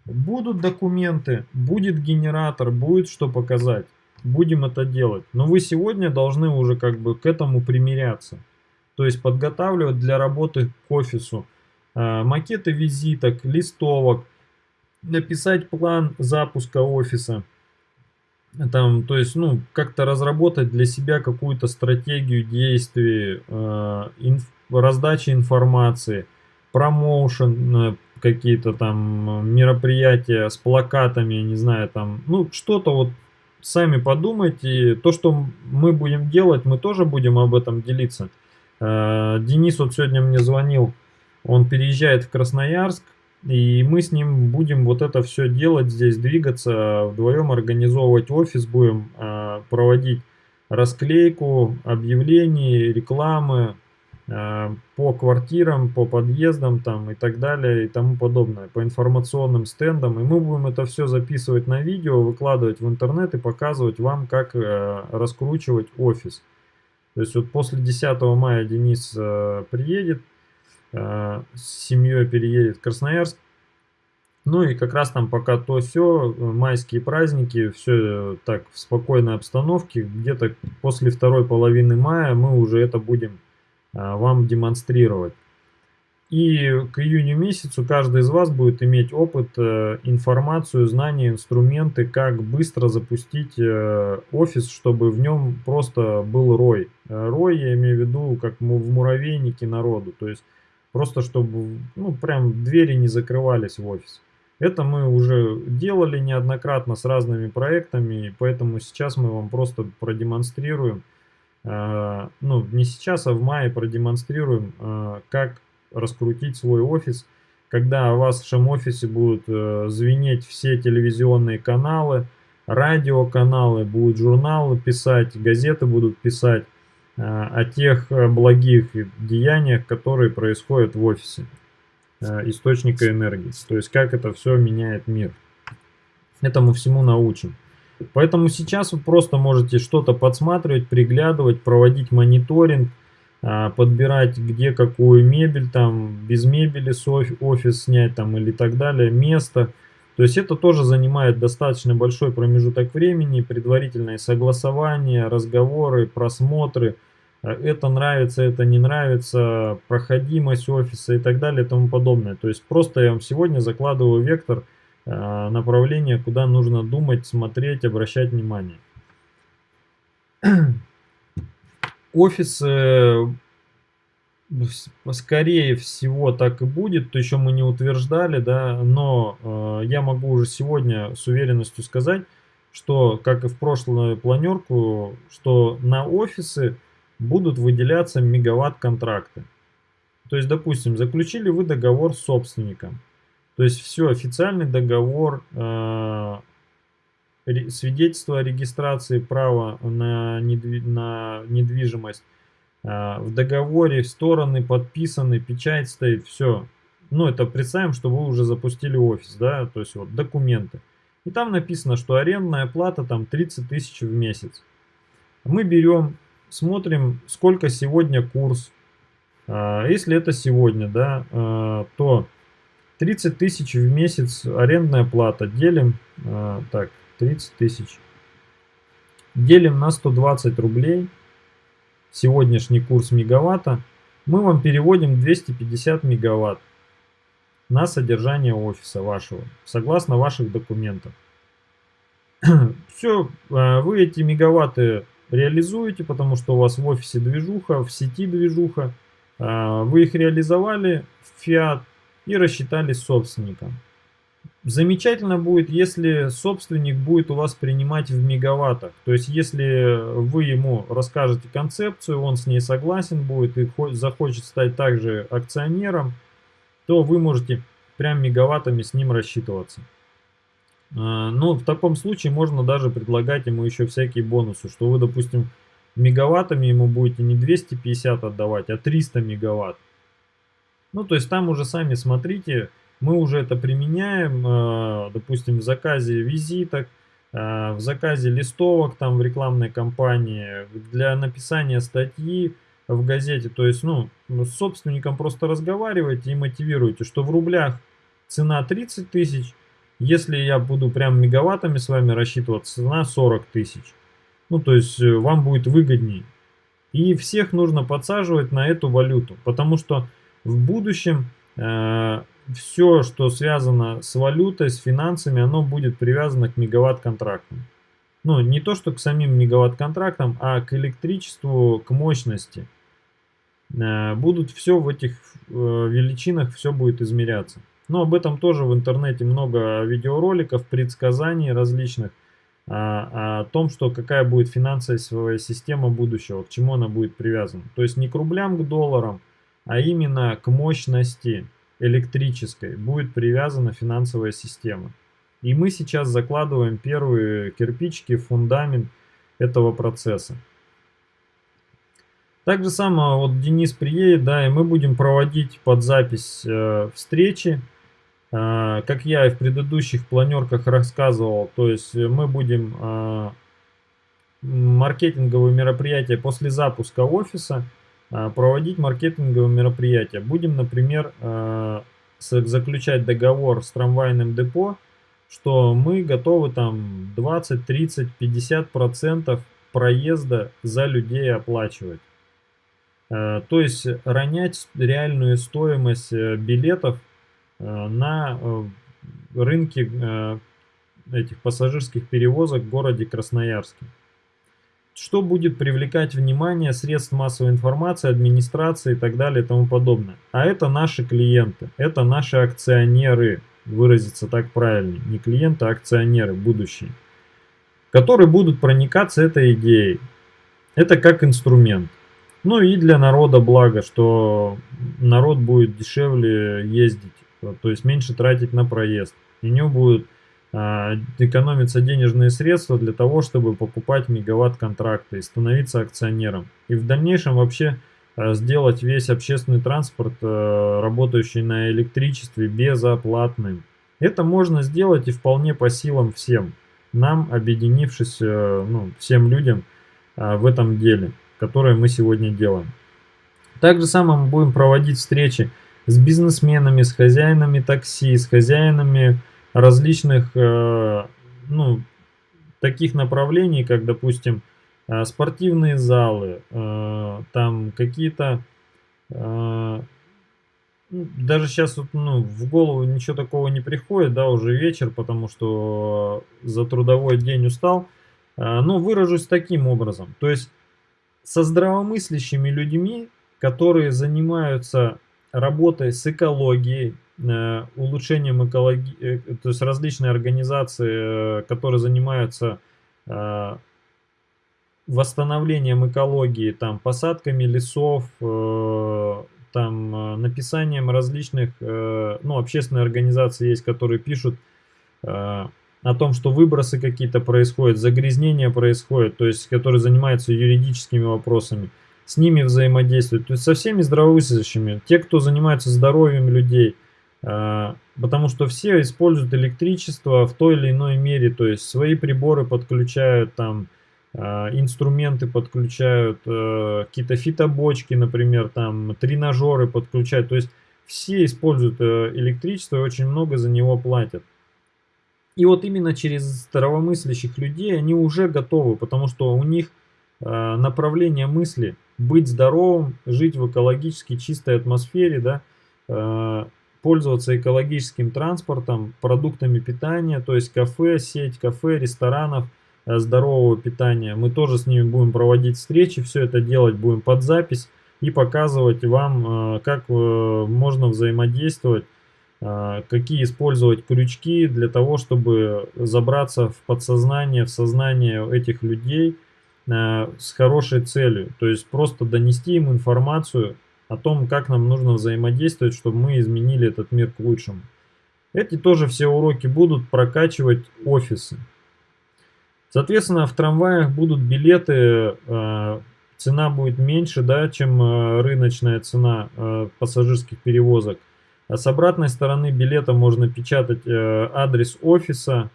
S1: Будут документы, будет генератор, будет что показать. Будем это делать. Но вы сегодня должны уже как бы к этому примиряться. То есть подготавливать для работы к офису э, макеты визиток, листовок, написать план запуска офиса. Там, то есть, ну, как-то разработать для себя какую-то стратегию действий, э, инф, раздачи информации, промоушен, э, какие-то там мероприятия с плакатами, не знаю, там, ну, что-то вот сами подумайте. То, что мы будем делать, мы тоже будем об этом делиться. Э, Денис вот сегодня мне звонил, он переезжает в Красноярск, и мы с ним будем вот это все делать здесь, двигаться, вдвоем организовывать офис, будем э, проводить расклейку объявлений, рекламы, по квартирам, по подъездам там и так далее и тому подобное, по информационным стендам. И мы будем это все записывать на видео, выкладывать в интернет и показывать вам, как э, раскручивать офис. То есть вот после 10 мая Денис э, приедет, с семьей переедет в Красноярск. Ну и как раз там пока то все, майские праздники, все так в спокойной обстановке. Где-то после второй половины мая мы уже это будем вам демонстрировать. И к июню месяцу каждый из вас будет иметь опыт, э, информацию, знания, инструменты, как быстро запустить э, офис, чтобы в нем просто был рой. Э, рой я имею в виду, как в муравейнике народу. То есть просто чтобы ну, прям двери не закрывались в офис. Это мы уже делали неоднократно с разными проектами, поэтому сейчас мы вам просто продемонстрируем, ну, не сейчас, а в мае продемонстрируем, э, как раскрутить свой офис, когда у вас в вашем офисе будут э, звенеть все телевизионные каналы, радиоканалы, будут журналы писать, газеты будут писать о тех благих деяниях, которые происходят в офисе источника энергии. То есть как это все меняет мир. Этому всему научим. Поэтому сейчас вы просто можете что-то подсматривать, приглядывать, проводить мониторинг, а, подбирать где какую мебель, там без мебели офис снять там или так далее, место. То есть это тоже занимает достаточно большой промежуток времени, предварительное согласование, разговоры, просмотры. А, это нравится, это не нравится, проходимость офиса и так далее и тому подобное. То есть просто я вам сегодня закладываю вектор – направление, куда нужно думать, смотреть, обращать внимание. Офис, скорее всего, так и будет, то еще мы не утверждали, да, но э, я могу уже сегодня с уверенностью сказать, что, как и в прошлую планерку, что на офисы будут выделяться мегаватт-контракты. То есть, допустим, заключили вы договор с собственником, то есть все, официальный договор, э, свидетельство о регистрации права на, недви на недвижимость. Э, в договоре стороны подписаны, печать стоит, все. Ну, это представим, что вы уже запустили офис, да, то есть вот документы. И там написано, что арендная плата там 30 тысяч в месяц. Мы берем, смотрим, сколько сегодня курс. Э, если это сегодня, да, то 30 тысяч в месяц арендная плата. Делим, э, так, 30 тысяч. Делим на 120 рублей. Сегодняшний курс мегаватта. Мы вам переводим 250 мегаватт на содержание офиса вашего, согласно ваших документов. Все, э, вы эти мегаватты реализуете, потому что у вас в офисе движуха, в сети движуха. Э, вы их реализовали фиат, и рассчитались с собственником. замечательно будет, если собственник будет у вас принимать в мегаваттах. То есть, если вы ему расскажете концепцию, он с ней согласен будет и захочет стать также акционером, то вы можете прям мегаваттами с ним рассчитываться. А, Но в таком случае можно даже предлагать ему еще всякие бонусы, что вы, допустим, мегаваттами ему будете не 250 отдавать, а 300 мегаватт. Ну, то есть там уже сами смотрите, мы уже это применяем, а, допустим, в заказе визиток, а, в заказе листовок там в рекламной кампании, для написания статьи в газете. То есть, ну, с собственником просто разговаривайте и мотивируйте, что в рублях цена 30 тысяч, если я буду прям мегаваттами с вами рассчитываться, цена 40 тысяч. Ну, то есть э, вам будет выгоднее. И всех нужно подсаживать на эту валюту, потому что в будущем э, все, что связано с валютой, с финансами, оно будет привязано к мегаватт-контрактам. Ну, не то, что к самим мегаватт-контрактам, а к электричеству, к мощности. Э, будут все в этих э, величинах, все будет измеряться. Но об этом тоже в интернете много видеороликов, предсказаний различных. А, о том, что какая будет финансовая система будущего, к чему она будет привязана. То есть не к рублям, к долларам, а именно к мощности электрической будет привязана финансовая система. И мы сейчас закладываем первые кирпичики фундамент этого процесса. Так же самое вот Денис приедет, да, и мы будем проводить под запись э, встречи а, как я и в предыдущих планерках рассказывал, то есть мы будем а, маркетинговые мероприятия после запуска офиса проводить маркетинговые мероприятия. Будем, например, заключать договор с трамвайным депо, что мы готовы там 20, 30, 50 процентов проезда за людей оплачивать. То есть ронять реальную стоимость э, билетов Э, на э, рынке этих пассажирских перевозок в городе Красноярске. Что будет привлекать внимание средств массовой информации, администрации и так далее и тому подобное. А это наши клиенты, это наши акционеры, выразиться так правильно, не клиенты, а акционеры будущие, которые будут проникаться этой идеей. Это как инструмент. Ну и для народа благо, что народ будет дешевле ездить то есть меньше тратить на проезд. У него будут а, экономиться денежные средства для того, чтобы покупать мегаватт-контракты и становиться акционером. И в дальнейшем вообще а, сделать весь общественный транспорт, а, работающий на электричестве, безоплатным. Это можно сделать и вполне по силам всем, нам, объединившись, ну, всем людям в этом деле, которое мы сегодня делаем. Также самое мы будем проводить встречи с бизнесменами, с хозяинами такси, с хозяинами различных, э, ну, таких направлений, как, допустим, э, спортивные залы, э, там какие-то, ну, даже сейчас ну, в голову ничего такого не приходит, да, уже вечер, потому что за трудовой день устал, но выражусь таким образом, то есть со здравомыслящими людьми, которые занимаются работой с экологией, улучшением экологии, э, то есть различные организации, э, которые занимаются восстановлением экологии, там, посадками лесов, там, написанием различных, ну, общественные организации есть, которые пишут о том, что выбросы какие-то происходят, загрязнения происходят, то есть, которые занимаются юридическими вопросами с ними взаимодействовать, то есть со всеми здравомыслящими, те, кто занимается здоровьем людей, потому что все используют электричество в той или иной мере, то есть свои приборы подключают, там а, инструменты подключают, а, какие-то фитобочки, например, там тренажеры подключают, то есть все используют э, электричество и очень много за него платят. И вот именно через здравомыслящих людей они уже готовы, потому что у них направление мысли быть здоровым, жить в экологически чистой атмосфере, да, э, пользоваться экологическим транспортом, продуктами питания, то есть кафе, сеть кафе, ресторанов, э, здорового питания. Мы тоже с ними будем проводить встречи, все это делать будем под запись и показывать вам, э, как можно взаимодействовать какие использовать крючки для того, чтобы забраться в подсознание, в сознание этих людей с хорошей целью. То есть просто донести им информацию о том, как нам нужно взаимодействовать, чтобы мы изменили этот мир к лучшему. Эти тоже все уроки будут прокачивать офисы. Соответственно, в трамваях будут билеты, э, цена будет меньше, да, чем э, рыночная цена э, пассажирских перевозок. А с обратной стороны билета можно печатать адрес офиса,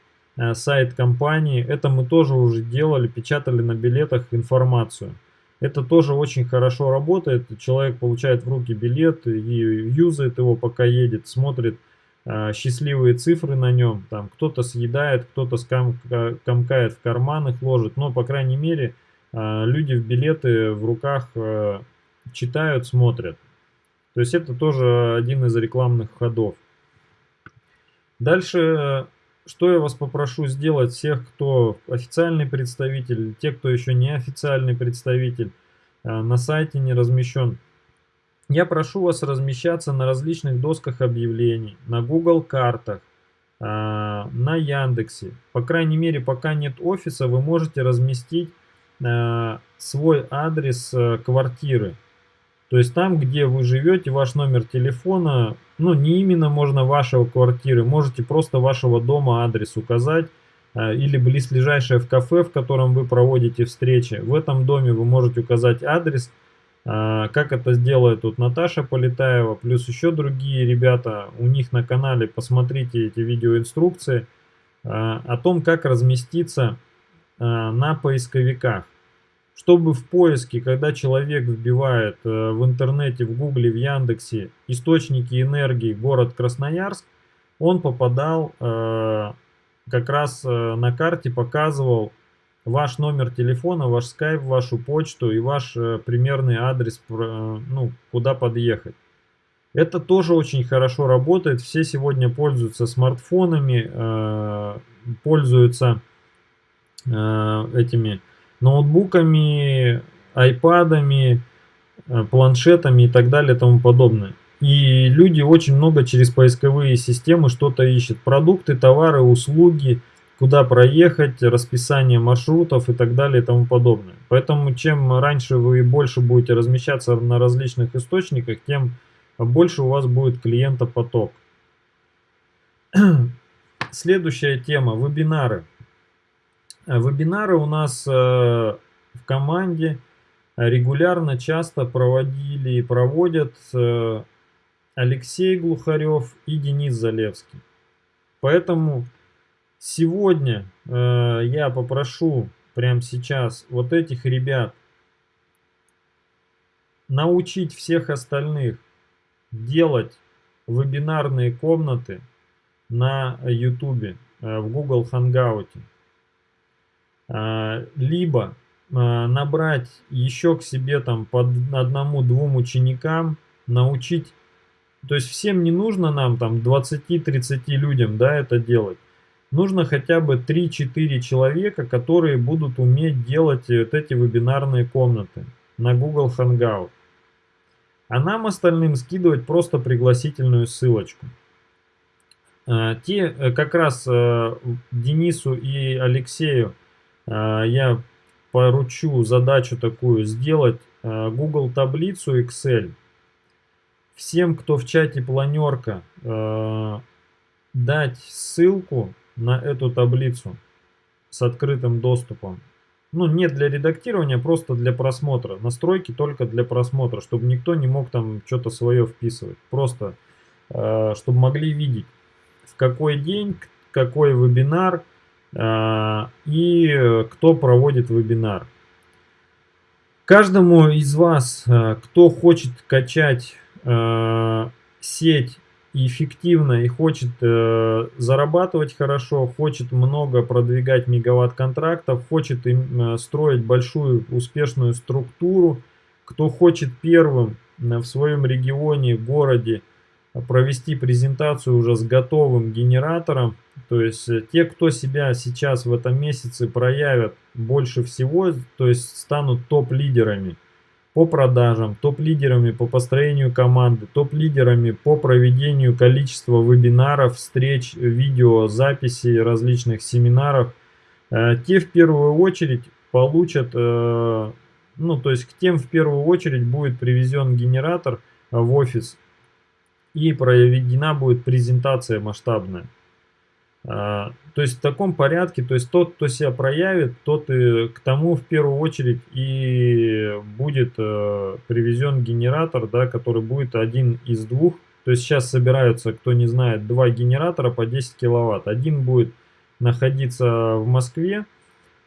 S1: сайт компании. Это мы тоже уже делали, печатали на билетах информацию. Это тоже очень хорошо работает. Человек получает в руки билет и юзает его, пока едет, смотрит э, счастливые цифры на нем. Там кто-то съедает, кто-то скам, комкает в карман их ложит. Но, по крайней мере, э, люди в билеты в руках э, читают, смотрят. То есть это тоже один из рекламных ходов. Дальше что я вас попрошу сделать всех, кто официальный представитель, те, кто еще не официальный представитель, э, на сайте не размещен. Я прошу вас размещаться на различных досках объявлений, на Google картах, э, на Яндексе. По крайней мере, пока нет офиса, вы можете разместить э, свой адрес квартиры. То есть там, где вы живете, ваш номер телефона, ну не именно можно вашего квартиры, можете просто вашего дома адрес указать, э, или близлежащее в кафе, в котором вы проводите встречи. В этом доме вы можете указать адрес, э, как это сделает тут Наташа Полетаева, плюс еще другие ребята. У них на канале посмотрите эти видеоинструкции э, о том, как разместиться на поисковиках чтобы в поиске, когда человек вбивает э, в интернете, в гугле, в Яндексе источники энергии город Красноярск, он попадал э, как раз э, на карте, показывал ваш номер телефона, ваш скайп, вашу почту и ваш примерный адрес, ну, куда подъехать. Это тоже очень хорошо работает. Все сегодня пользуются смартфонами, пользуются этими ноутбуками, айпадами, э, планшетами и так далее и тому подобное. И люди очень много через поисковые системы что-то ищут. Продукты, товары, услуги, куда проехать, расписание маршрутов и так далее и тому подобное. Поэтому чем раньше вы больше будете размещаться на различных источниках, тем больше у вас будет клиентопоток. Следующая тема – вебинары. Э, вебинары у нас э, в команде регулярно, часто проводили и проводят э, Алексей Глухарев и Денис Залевский. Поэтому сегодня я попрошу прямо сейчас вот этих ребят научить всех остальных делать вебинарные комнаты на YouTube, в Google Hangout. А, либо а, набрать еще к себе там по одному-двум ученикам, научить, то есть всем не нужно нам там 20-30 людям, да, это делать. Нужно хотя бы 3-4 человека, которые будут уметь делать вот эти вебинарные комнаты на Google Hangout. А нам остальным скидывать просто пригласительную ссылочку. А, те э, как раз э, Денису и Алексею я поручу задачу такую сделать а, Google таблицу Excel. Всем, кто в чате планерка, а, дать ссылку на эту таблицу с открытым доступом. Ну, не для редактирования, просто для просмотра. Настройки только для просмотра, чтобы никто не мог там что-то свое вписывать. Просто, чтобы могли видеть, в какой день, какой вебинар, а, и кто проводит вебинар. Каждому из вас, а, кто хочет качать а, сеть эффективно и хочет э, зарабатывать хорошо, хочет много продвигать мегаватт контрактов, хочет строить большую успешную структуру, кто хочет первым в своем регионе, городе провести презентацию уже с готовым генератором. То есть э, те, кто себя сейчас в этом месяце проявят больше всего, то есть станут топ-лидерами по продажам, топ-лидерами по построению команды, топ-лидерами по проведению количества вебинаров, встреч, видео, записей различных семинаров, э, те в первую очередь получат, э, ну то есть к тем в первую очередь будет привезен генератор в офис и проведена будет презентация масштабная. А, то есть в таком порядке, то есть тот, кто себя проявит, тот и к тому в первую очередь и будет э, привезен генератор, да, который будет один из двух. То есть сейчас собираются, кто не знает, два генератора по 10 киловатт. Один будет находиться в Москве,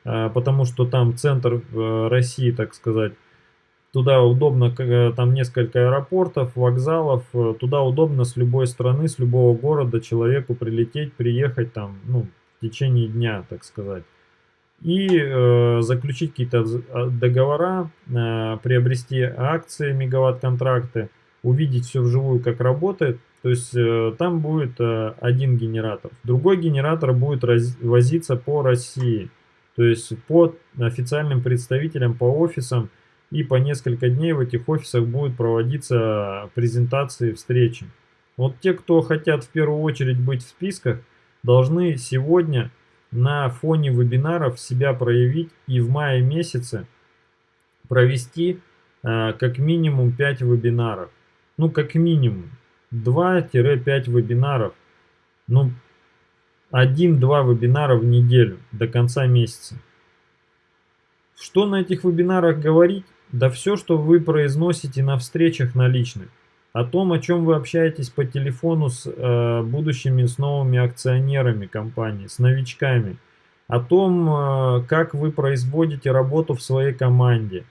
S1: э, потому что там центр э, России, так сказать, Туда удобно, э, там несколько аэропортов, вокзалов, э, туда удобно с любой страны, с любого города человеку прилететь, приехать там, ну, в течение дня, так сказать. И э, заключить какие-то а, договора, э, приобрести акции, мегаватт-контракты, увидеть все вживую, как работает. То есть э, там будет э, один генератор. Другой генератор будет раз, возиться по России. То есть по официальным представителям, по офисам, и по несколько дней в этих офисах будут проводиться презентации, встречи. Вот те, кто хотят в первую очередь быть в списках, должны сегодня на фоне вебинаров себя проявить и в мае месяце провести э, как минимум 5 вебинаров. Ну, как минимум 2-5 вебинаров. Ну, 1-2 вебинара в неделю до конца месяца. Что на этих вебинарах говорить? Да все, что вы произносите на встречах на личных. О том, о чем вы общаетесь по телефону с э, будущими, с новыми акционерами компании, с новичками. О том, э, как вы производите работу в своей команде.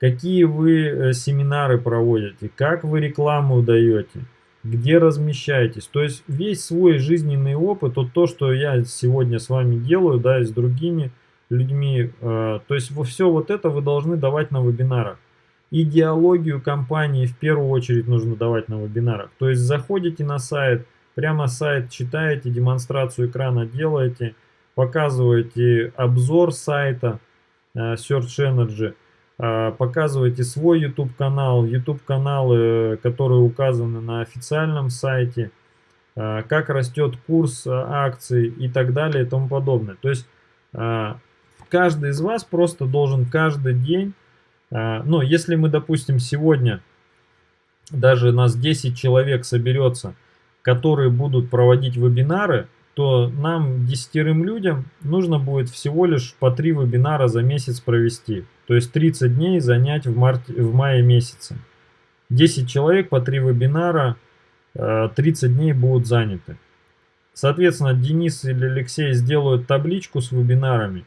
S1: Какие вы э, семинары проводите, как вы рекламу даете, где размещаетесь. То есть весь свой жизненный опыт, вот то, что я сегодня с вами делаю, да, и с другими людьми. Э, то есть все вот это вы должны давать на вебинарах. Идеологию компании в первую очередь нужно давать на вебинарах. То есть заходите на сайт, прямо сайт читаете, демонстрацию экрана делаете, показываете обзор сайта э, Search Energy, э, показываете свой YouTube канал, YouTube каналы, которые указаны на официальном сайте, как растет курс акций и так далее и тому подобное. То есть каждый из вас просто должен каждый день, а, ну, если мы, допустим, сегодня даже нас 10 человек соберется, которые будут проводить вебинары, то нам, десятерым людям, нужно будет всего лишь по 3 вебинара за месяц провести. То есть 30 дней занять в, марте, в мае месяце. 10 человек по 3 вебинара, 30 а, дней будут заняты. Соответственно, Денис или Алексей сделают табличку с вебинарами,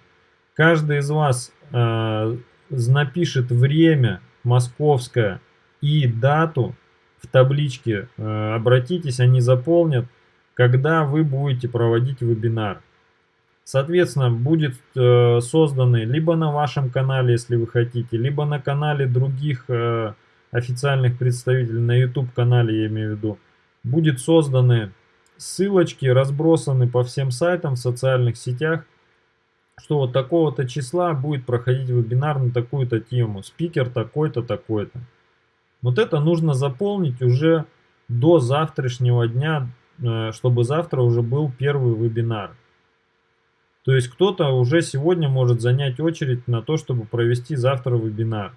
S1: Каждый из вас э, напишет время московское и дату в табличке. Э, обратитесь, они заполнят, когда вы будете проводить вебинар. Соответственно, будет э, созданы либо на вашем канале, если вы хотите, либо на канале других э, официальных представителей, на YouTube канале я имею в виду, будет созданы ссылочки, разбросаны по всем сайтам в социальных сетях, что вот такого-то числа будет проходить вебинар на такую-то тему, спикер такой-то, такой-то. Вот это нужно заполнить уже до завтрашнего дня, э, чтобы завтра уже был первый вебинар. То есть кто-то уже сегодня может занять очередь на то, чтобы провести завтра вебинар.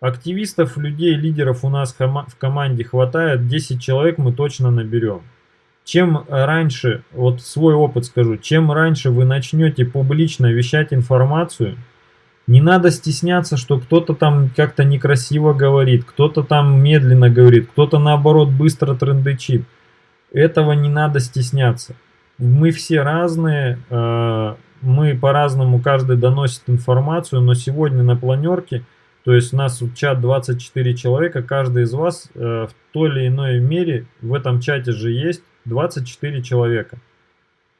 S1: Активистов, людей, лидеров у нас в команде хватает, 10 человек мы точно наберем чем раньше, вот свой опыт скажу, чем раньше вы начнете публично вещать информацию, не надо стесняться, что кто-то там как-то некрасиво говорит, кто-то там медленно говорит, кто-то наоборот быстро трендычит. Этого не надо стесняться. Мы все разные, э, мы по-разному, каждый доносит информацию, но сегодня на планерке, то есть у нас чат 24 человека, каждый из вас э, в той или иной мере в этом чате же есть, 24 человека.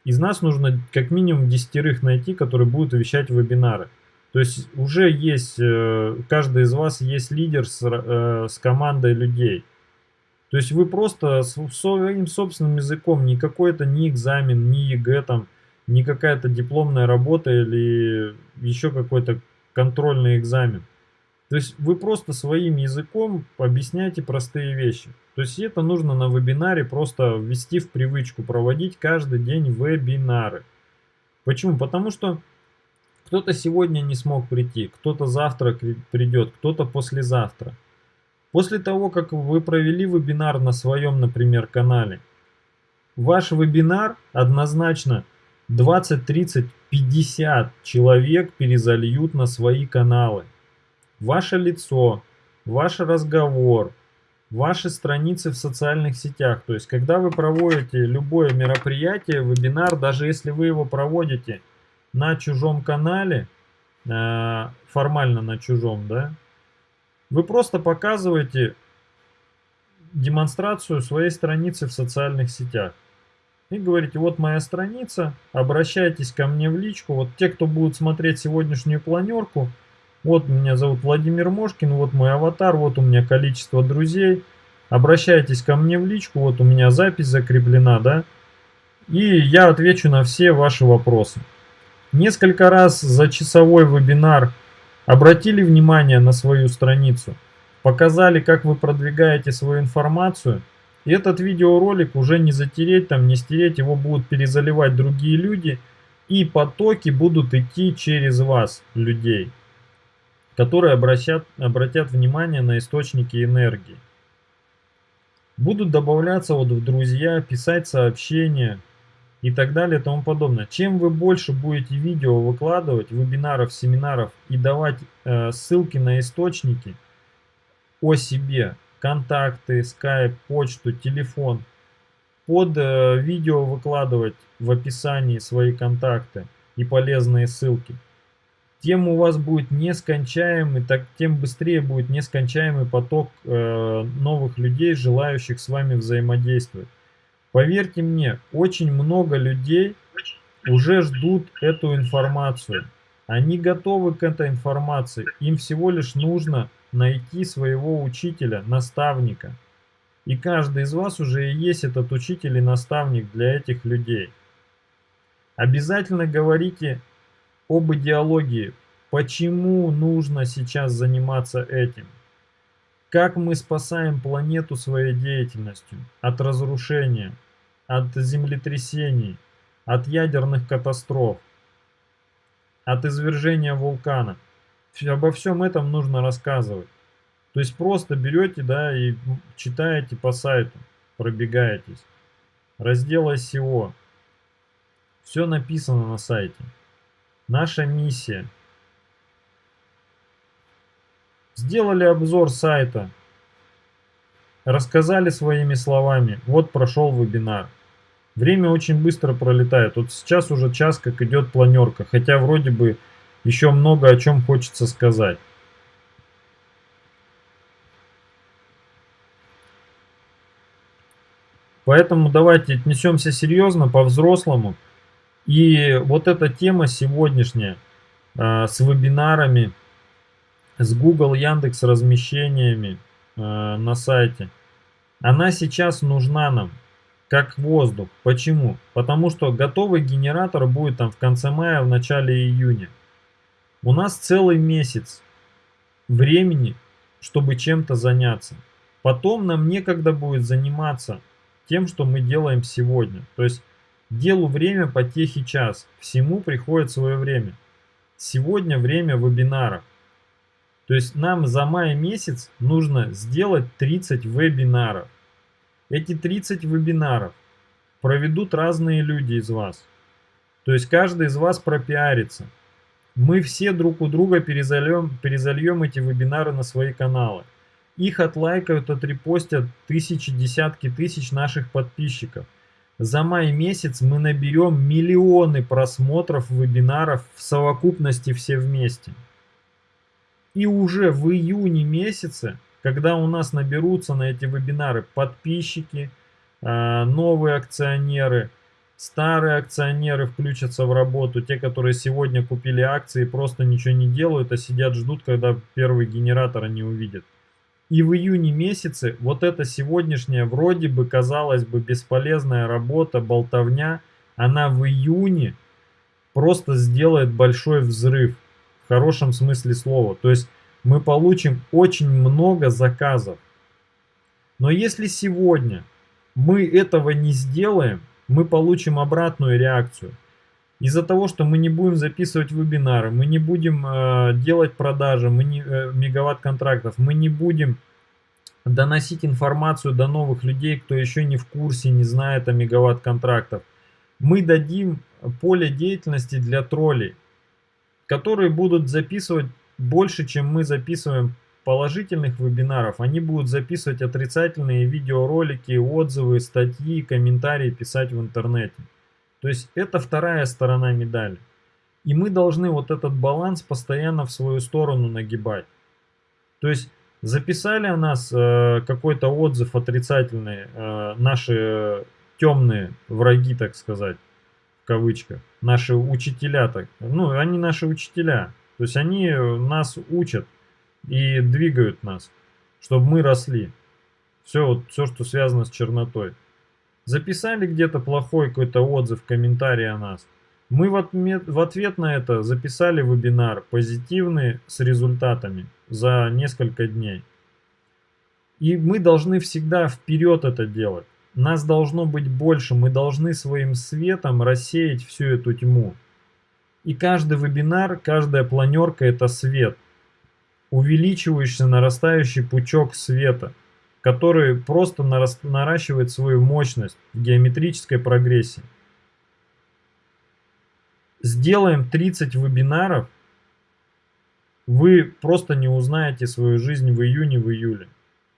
S1: Из нас нужно как минимум десятерых найти, которые будут вещать вебинары. То есть уже есть, э, каждый из вас есть лидер с, э, с командой людей. То есть вы просто своим собственным языком, не какой-то ни экзамен, ни ЕГЭ, там, не какая-то дипломная работа или еще какой-то контрольный экзамен. То есть вы просто своим языком объясняете простые вещи. То есть это нужно на вебинаре просто ввести в привычку, проводить каждый день вебинары. Почему? Потому что кто-то сегодня не смог прийти, кто-то завтра придет, кто-то послезавтра. После того, как вы провели вебинар на своем, например, канале, ваш вебинар однозначно 20, 30, 50 человек перезальют на свои каналы. Ваше лицо, ваш разговор, ваши страницы в социальных сетях. То есть, когда вы проводите любое мероприятие, вебинар, даже если вы его проводите на чужом канале, э, формально на чужом, да, вы просто показываете демонстрацию своей страницы в социальных сетях. И говорите, вот моя страница, обращайтесь ко мне в личку. Вот те, кто будут смотреть сегодняшнюю планерку, вот меня зовут Владимир Мошкин, вот мой аватар, вот у меня количество друзей. Обращайтесь ко мне в личку, вот у меня запись закреплена, да. И я отвечу на все ваши вопросы. Несколько раз за часовой вебинар обратили внимание на свою страницу, показали, как вы продвигаете свою информацию. И этот видеоролик уже не затереть, там не стереть, его будут перезаливать другие люди. И потоки будут идти через вас, людей, которые обращат, обратят внимание на источники энергии. Будут добавляться вот в друзья, писать сообщения, и так далее и тому подобное. Чем вы больше будете видео выкладывать, вебинаров, семинаров и давать э, ссылки на источники о себе, контакты, скайп, почту, телефон, под э, видео выкладывать в описании свои контакты и полезные ссылки, тем у вас будет нескончаемый, так, тем быстрее будет нескончаемый поток э, новых людей, желающих с вами взаимодействовать. Поверьте мне, очень много людей уже ждут эту информацию. Они готовы к этой информации. Им всего лишь нужно найти своего учителя, наставника. И каждый из вас уже и есть этот учитель и наставник для этих людей. Обязательно говорите об идеологии. Почему нужно сейчас заниматься этим? Как мы спасаем планету своей деятельностью от разрушения, от землетрясений, от ядерных катастроф, от извержения вулкана. Обо всем этом нужно рассказывать. То есть просто берете, да, и читаете по сайту, пробегаетесь. Раздел SEO. Все написано на сайте. Наша миссия – Сделали обзор сайта. Рассказали своими словами. Вот прошел вебинар. Время очень быстро пролетает. Вот сейчас уже час как идет планерка. Хотя вроде бы еще много о чем хочется сказать. Поэтому давайте отнесемся серьезно, по-взрослому. И вот эта тема сегодняшняя э, с вебинарами, с Google, Яндекс размещениями э, на сайте, она сейчас нужна нам как воздух. Почему? Потому что готовый генератор будет там в конце мая, в начале июня. У нас целый месяц времени, чтобы чем-то заняться. Потом нам некогда будет заниматься тем, что мы делаем сегодня. То есть делу время, потехи час. Всему приходит свое время. Сегодня время вебинаров. То есть нам за май месяц нужно сделать 30 вебинаров. Эти 30 вебинаров проведут разные люди из вас. То есть каждый из вас пропиарится. Мы все друг у друга перезальем, перезальем эти вебинары на свои каналы. Их отлайкают, отрепостят тысячи, десятки тысяч наших подписчиков. За май месяц мы наберем миллионы просмотров вебинаров в совокупности все вместе. И уже в июне месяце, когда у нас наберутся на эти вебинары подписчики, а, новые акционеры, старые акционеры включатся в работу, те, которые сегодня купили акции, просто ничего не делают, а сидят, ждут, когда первый генератор они увидят. И в июне месяце вот эта сегодняшняя вроде бы, казалось бы, бесполезная работа, болтовня, она в июне просто сделает большой взрыв в хорошем смысле слова. То есть мы получим очень много заказов. Но если сегодня мы этого не сделаем, мы получим обратную реакцию. Из-за того, что мы не будем записывать вебинары, мы не будем э, делать продажи, мы не, э, мегаватт контрактов, мы не будем доносить информацию до новых людей, кто еще не в курсе, не знает о мегаватт контрактах. Мы дадим поле деятельности для троллей, которые будут записывать больше, чем мы записываем положительных вебинаров. Они будут записывать отрицательные видеоролики, отзывы, статьи, комментарии писать в интернете. То есть это вторая сторона медали. И мы должны вот этот баланс постоянно в свою сторону нагибать. То есть записали о нас э, какой-то отзыв отрицательный, э, наши темные враги, так сказать, в кавычках, наши учителя, так, ну, они наши учителя. То есть они нас учат и двигают нас, чтобы мы росли. Все, вот, все, что связано с чернотой. Записали где-то плохой какой-то отзыв, комментарий о нас. Мы в ответ, в ответ на это записали вебинар позитивный с результатами за несколько дней. И мы должны всегда вперед это делать. Нас должно быть больше, мы должны своим светом рассеять всю эту тьму. И каждый вебинар, каждая планерка это свет, увеличивающийся нарастающий пучок света – который просто наращивает свою мощность в геометрической прогрессии. Сделаем 30 вебинаров, вы просто не узнаете свою жизнь в июне, в июле.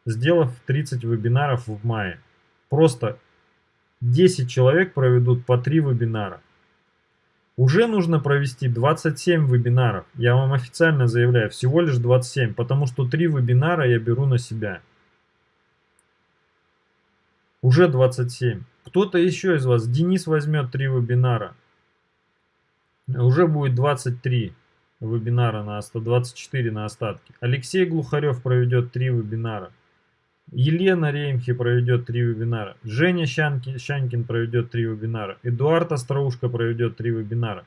S1: Сделав 30 вебинаров в мае. Просто 10 человек проведут по 3 вебинара. Уже нужно провести 27 вебинаров. Я вам официально заявляю, всего лишь 27, потому что 3 вебинара я беру на себя. Уже 27. Кто-то еще из вас, Денис возьмет 3 вебинара. Уже будет 23 вебинара на 124 на остатки. Алексей Глухарев проведет 3 вебинара. Елена Реймхи проведет 3 вебинара. Женя Щанкин, Щанкин проведет 3 вебинара. Эдуард Остроушка проведет 3 вебинара.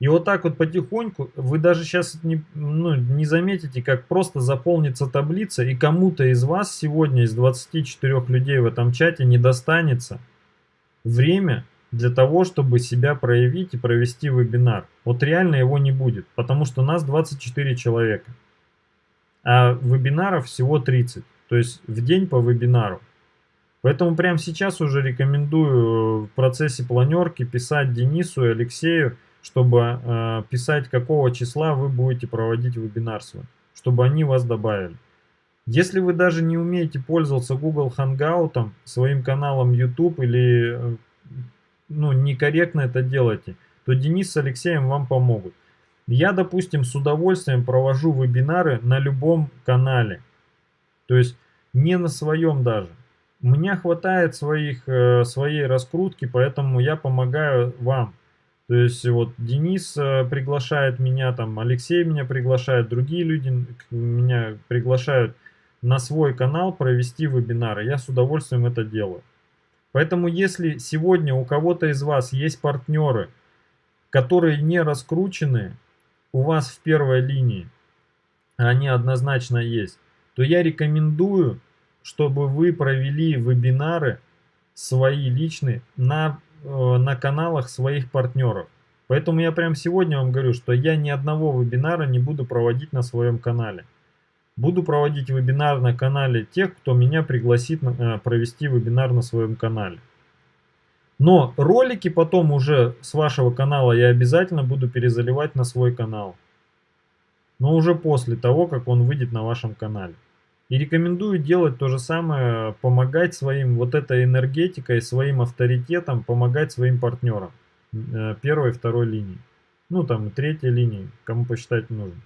S1: И вот так вот потихоньку, вы даже сейчас не, ну, не заметите, как просто заполнится таблица, и кому-то из вас сегодня, из 24 людей в этом чате, не достанется время для того, чтобы себя проявить и провести вебинар. Вот реально его не будет, потому что нас 24 человека, а вебинаров всего 30, то есть в день по вебинару. Поэтому прямо сейчас уже рекомендую в процессе планерки писать Денису и Алексею, чтобы э, писать, какого числа вы будете проводить вебинар свой, чтобы они вас добавили. Если вы даже не умеете пользоваться Google Hangout, своим каналом YouTube или э, ну, некорректно это делаете, то Денис с Алексеем вам помогут. Я, допустим, с удовольствием провожу вебинары на любом канале. То есть не на своем даже. У меня хватает своих, э, своей раскрутки, поэтому я помогаю вам. То есть вот Денис э, приглашает меня, там Алексей меня приглашает, другие люди меня приглашают на свой канал провести вебинары. Я с удовольствием это делаю. Поэтому если сегодня у кого-то из вас есть партнеры, которые не раскручены у вас в первой линии, они однозначно есть, то я рекомендую, чтобы вы провели вебинары свои личные на на каналах своих партнеров. Поэтому я прямо сегодня вам говорю, что я ни одного вебинара не буду проводить на своем канале. Буду проводить вебинар на канале тех, кто меня пригласит э, провести вебинар на своем канале. Но ролики потом уже с вашего канала я обязательно буду перезаливать на свой канал. Но уже после того, как он выйдет на вашем канале. И рекомендую делать то же самое, помогать своим вот этой энергетикой, своим авторитетом, помогать своим партнерам э, первой и второй линии. Ну там третьей линии, кому посчитать нужно.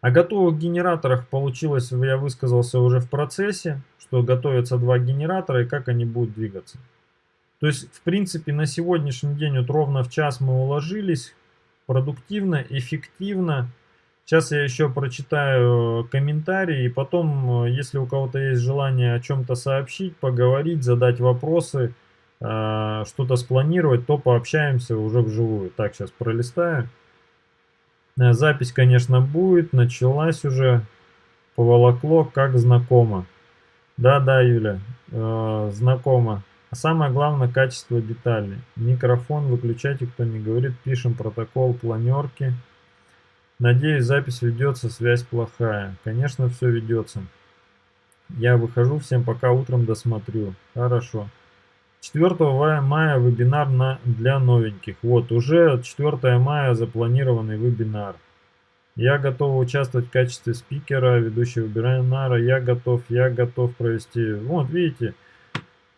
S1: О готовых генераторах получилось, я высказался уже в процессе, что готовятся два генератора и как они будут двигаться. То есть, в принципе, на сегодняшний день вот ровно в час мы уложились, продуктивно, эффективно. Сейчас я еще прочитаю комментарии, и потом, э, если у кого-то есть желание о чем-то сообщить, поговорить, задать вопросы, э, что-то спланировать, то пообщаемся уже вживую. Так, сейчас пролистаю. Э, запись, конечно, будет, началась уже. Поволокло, как знакомо. Да-да, Юля, э, знакомо. А самое главное, качество деталей. Микрофон выключайте, кто не говорит. Пишем протокол планерки. Надеюсь, запись ведется, связь плохая. Конечно, все ведется. Я выхожу, всем пока, утром досмотрю. Хорошо. 4 мая вебинар на, для новеньких. Вот, уже 4 мая запланированный вебинар. Я готов участвовать в качестве спикера, ведущего вебинара. Я готов, я готов провести. Вот, видите,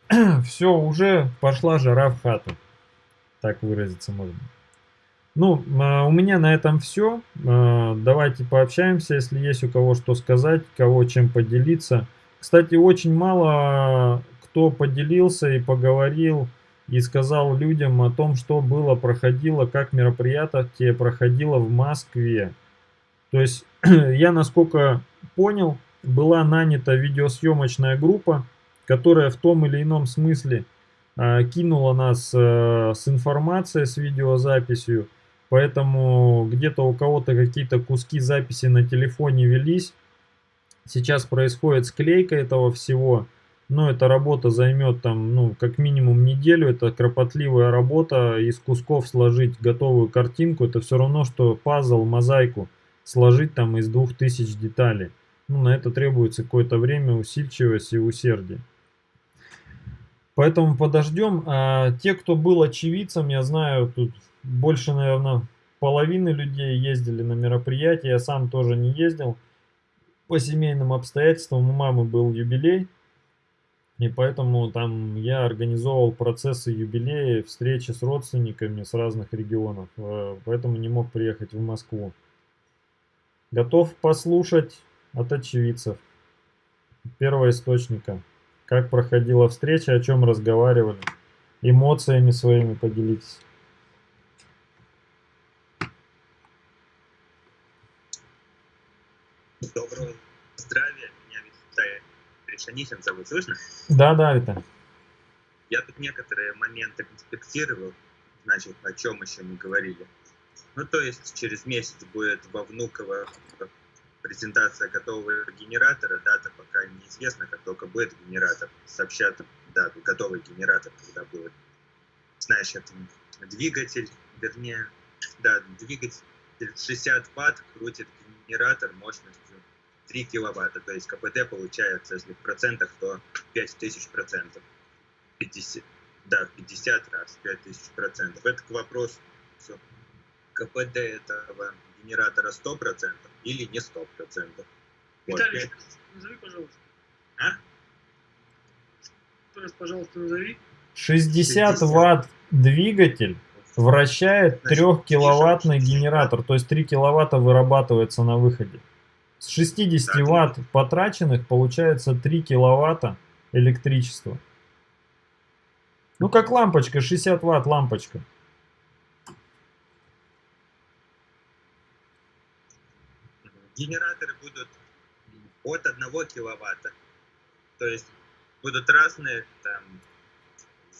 S1: все, уже пошла жара в хату. Так выразиться можно. Ну, а, у меня на этом все. А, давайте пообщаемся, если есть у кого что сказать, кого чем поделиться. Кстати, очень мало кто поделился и поговорил и сказал людям о том, что было, проходило, как мероприятие проходило в Москве. То есть, я насколько понял, была нанята видеосъемочная группа, которая в том или ином смысле э, кинула нас э, с информацией, с видеозаписью, поэтому где-то у кого-то какие-то куски записи на телефоне велись. Сейчас происходит склейка этого всего, но эта работа займет там, ну, как минимум неделю, это кропотливая работа, из кусков сложить готовую картинку, это все равно, что пазл, мозаику сложить там из двух тысяч деталей. Ну, на это требуется какое-то время, усидчивость и усердие. Поэтому подождем. А те, кто был очевидцем, я знаю, тут больше, наверное, половины людей ездили на мероприятие. Я сам тоже не ездил. По семейным обстоятельствам у мамы был юбилей. И поэтому там я организовывал процессы юбилея, встречи с родственниками с разных регионов. Э, поэтому не мог приехать в Москву. Готов послушать от очевидцев. Первого источника. Как проходила встреча, о чем разговаривали. Эмоциями своими поделитесь.
S3: Доброго здравия. Меня Виталий Решанихин зовут. Слышно?
S1: Да, да, Виталий.
S3: Я тут некоторые моменты конспектировал, значит, о чем еще не говорили. Ну, то есть через месяц будет во Внуково презентация готового генератора. Дата пока неизвестна, как только будет генератор. Сообщат дату, готовый генератор, когда будет. Значит, двигатель, вернее, да, двигатель 60 ватт крутит генератор мощностью 3 киловатта. То есть КПД получается, если в процентах, то 5000 процентов. 50, да, 50 раз 5000 процентов. Это к вопросу. КПД этого генератора 100% или не 100%.
S4: Виталий, вот. назови, пожалуйста.
S3: А?
S4: пожалуйста, назови.
S1: 60, 60 ватт двигатель вращает 3-киловаттный генератор, то есть 3 киловатта вырабатывается на выходе. С 60 да, ватт потраченных получается 3 киловатта электричества. Ну как лампочка, 60 ватт лампочка.
S3: генераторы будут от 1 киловатта. То есть будут разные там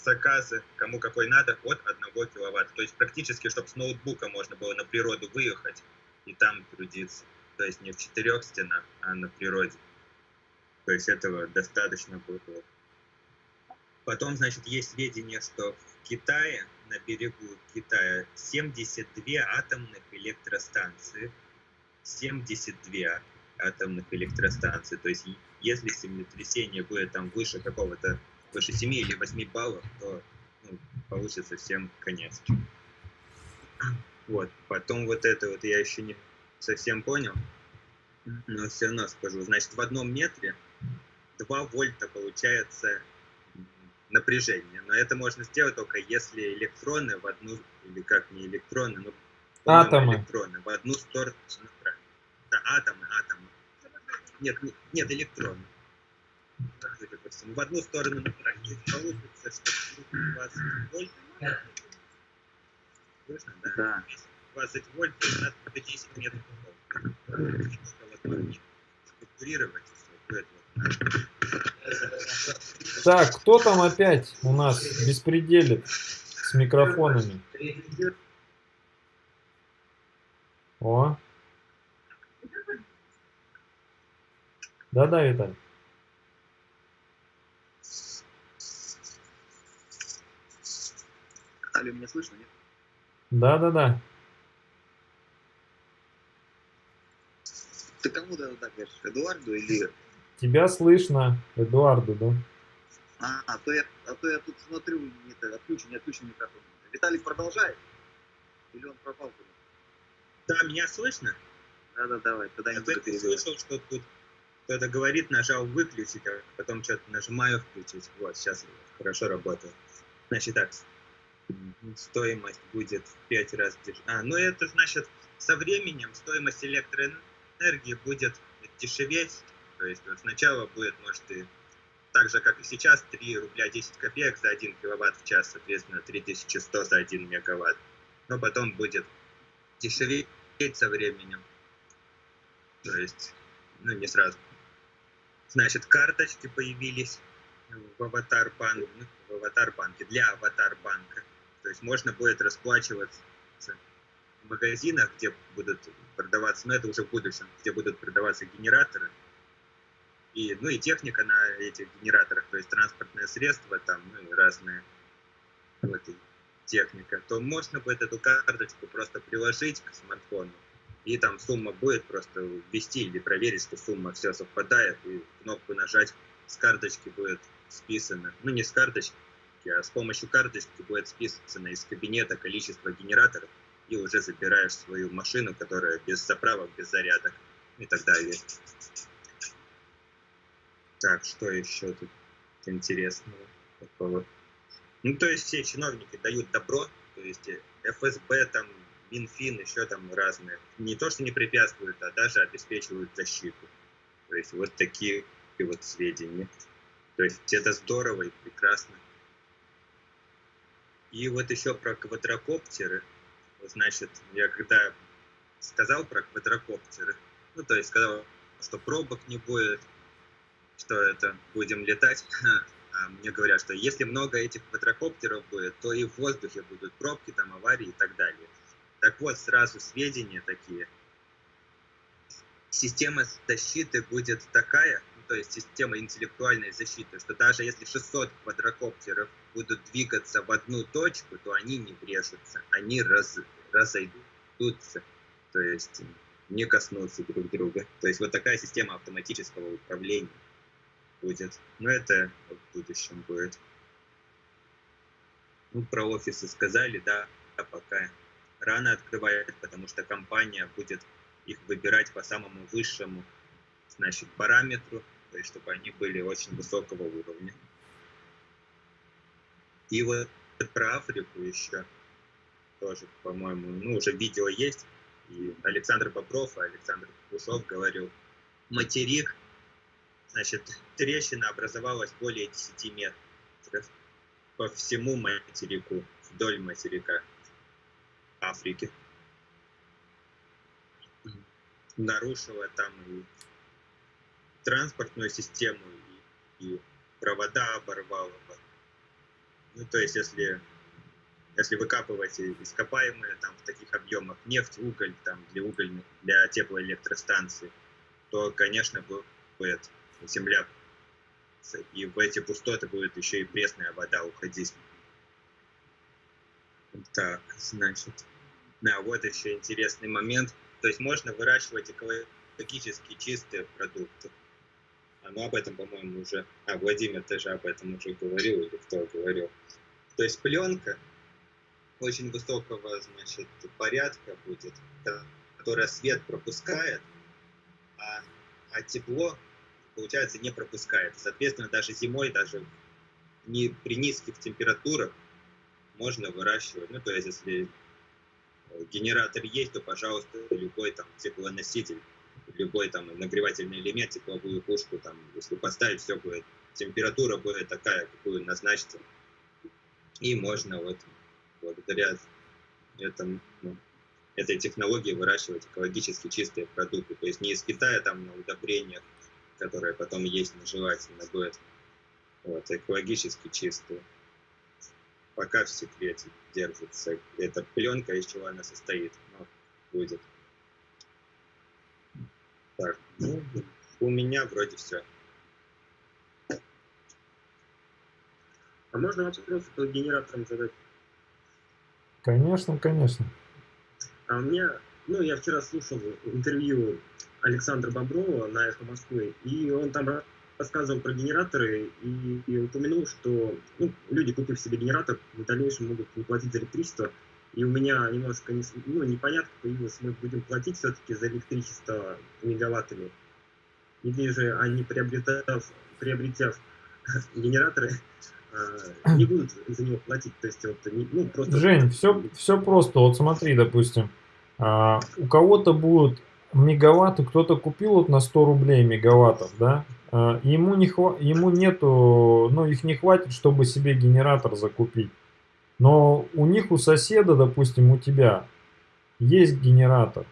S3: заказы, кому какой надо, от 1 киловатта. То есть практически, чтобы с ноутбука можно было на природу выехать и там трудиться. То есть не в четырех стенах, а на природе. То есть этого достаточно было. Потом, значит, есть сведения, что в Китае, на берегу Китая, 72 атомных электростанции 72 атомных электростанций. То есть если землетрясение будет там выше какого-то, выше 7 или 8 баллов, то ну, получится всем конец. Вот, потом вот это вот я еще не совсем понял, но все равно скажу. Значит, в одном метре 2 вольта получается напряжение. Но это можно сделать только если электроны в одну, или как не электроны, но
S1: атомы.
S3: электроны в одну сторону да, атомы, атомы. Нет, нет, электроны. В одну сторону направить. Получится, что 20 вольт. Слышно, да? Да. 20 вольт, надо 10 метров. Структурировать
S1: Так, кто там опять у нас беспределит с микрофонами? О. Да-да, Виталий.
S5: Алло, меня слышно, нет?
S1: Да-да-да.
S5: Ты кому да так говоришь? Эдуарду или...
S1: Тебя слышно, Эдуарду, да?
S5: А, а, то я, а то я тут смотрю, не, это, отключен, не отключен микрофон. Виталий продолжает? Или он пропал куда?
S3: Да, меня слышно?
S5: Да-да, давай, тогда
S3: Я
S5: не буду
S3: слышал, что тут кто-то говорит, нажал выключить, а потом что-то нажимаю включить. Вот, сейчас хорошо работает. Значит так, стоимость будет в 5 раз дешевле. А, ну это значит, со временем стоимость электроэнергии будет дешеветь. То есть вот сначала будет, может, и так же, как и сейчас, 3 рубля 10 копеек за 1 киловатт в час, соответственно, 3100 за 1 мегаватт. Но потом будет дешеветь со временем. То есть, ну, не сразу. Значит, карточки появились в аватар банке, ну, в аватар банке для аватар банка. То есть можно будет расплачиваться в магазинах, где будут продаваться, но это уже в будущем, где будут продаваться генераторы. И, ну и техника на этих генераторах, то есть транспортное средство, там, ну и разные вот, и техника, то можно будет эту карточку просто приложить к смартфону, и там сумма будет просто ввести или проверить, что сумма все совпадает, и кнопку нажать, с карточки будет списано, ну не с карточки, а с помощью карточки будет списано из кабинета количество генераторов, и уже забираешь свою машину, которая без заправок, без зарядок и так далее. Так, что еще тут интересного такого? Ну, то есть все чиновники дают добро, то есть э, ФСБ, там, Минфин, еще там разные. Не то, что не препятствуют, а даже обеспечивают защиту. То есть вот такие вот сведения. То есть это здорово и прекрасно. И вот еще про квадрокоптеры. Значит, я когда сказал про квадрокоптеры, ну, то есть сказал, что пробок не будет, что это будем летать, а мне говорят, что если много этих квадрокоптеров будет, то и в воздухе будут пробки, там аварии и так далее. Так вот, сразу сведения такие. Система защиты будет такая, то есть система интеллектуальной защиты, что даже если 600 квадрокоптеров будут двигаться в одну точку, то они не врежутся, они раз, разойдутся, то есть не коснутся друг друга. То есть вот такая система автоматического управления будет. Но это в будущем будет. Ну, про офисы сказали, да, а пока рано открывает, потому что компания будет их выбирать по самому высшему, значит, параметру, то есть чтобы они были очень высокого уровня. И вот про Африку еще тоже, по-моему, ну, уже видео есть, и Александр Бобров и Александр Кушов говорил, материк Значит, трещина образовалась более 10 метров по всему материку, вдоль материка Африки. Нарушила там и транспортную систему, и, и провода оборвала. Ну, то есть, если, если выкапывать ископаемые там в таких объемах нефть, уголь там для угольных, для теплоэлектростанций, то, конечно, будет земля, и в эти пустоты будет еще и пресная вода уходить. Так, значит, да, вот еще интересный момент. То есть можно выращивать экологически чистые продукты. Ну, об этом, по-моему, уже... А, Владимир, ты же об этом уже говорил, или кто говорил. То есть пленка очень высокого, значит, порядка будет, которая свет пропускает, а, а тепло получается, не пропускает. Соответственно, даже зимой, даже не при низких температурах можно выращивать. Ну, то есть, если генератор есть, то, пожалуйста, любой там теплоноситель, любой там нагревательный элемент, тепловую пушку, там, если поставить, все будет, температура будет такая, какую назначите. И можно вот благодаря этому, ну, этой технологии выращивать экологически чистые продукты. То есть не из Китая там на удобрениях, которая потом есть нежелательно будет. Вот, экологически чистую. Пока в секрете держится. Эта пленка, из чего она состоит, но будет. Так, ну, у меня вроде все.
S6: А можно вопрос по генераторам задать?
S1: Конечно, конечно.
S6: А у меня, ну, я вчера слушал интервью Александра Боброва на «Эхо Москвы», и он там рассказывал про генераторы и, и упомянул, что ну, люди, купив себе генератор, в дальнейшем могут не платить за электричество. И у меня немножко не, ну, непонятно появилось, мы будем платить все-таки за электричество мегаваттами. Или же они, приобретав, приобретя генераторы, а, не будут за него платить. То есть, вот, ну, просто...
S1: Жень, все, все просто. Вот смотри, допустим, а, у кого-то будут мегаватты, кто-то купил вот на 100 рублей мегаваттов, да, а, ему, не хва ему нету, ну их не хватит, чтобы себе генератор закупить. Но у них, у соседа, допустим, у тебя есть генератор.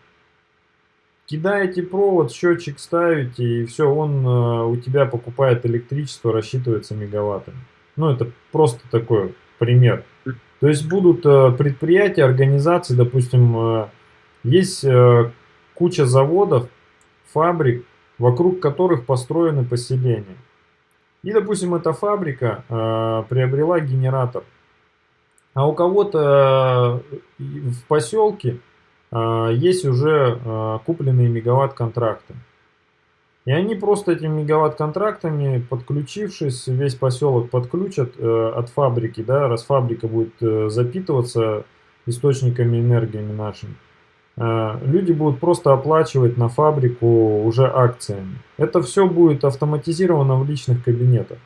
S1: Кидаете провод, счетчик ставите, и все, он э, у тебя покупает электричество, рассчитывается мегаваттами. Ну, это просто такой пример. То есть будут э, предприятия, организации, допустим, э, есть э, куча заводов, фабрик, вокруг которых построены поселения. И, допустим, эта фабрика э, приобрела генератор. А у кого-то э, в поселке э, есть уже э, купленные мегаватт-контракты. И они просто этими мегаватт-контрактами, подключившись, весь поселок подключат от фабрики, да, раз фабрика будет запитываться источниками энергиями нашими. Люди будут просто оплачивать на фабрику уже акциями. Это все будет автоматизировано в личных кабинетах.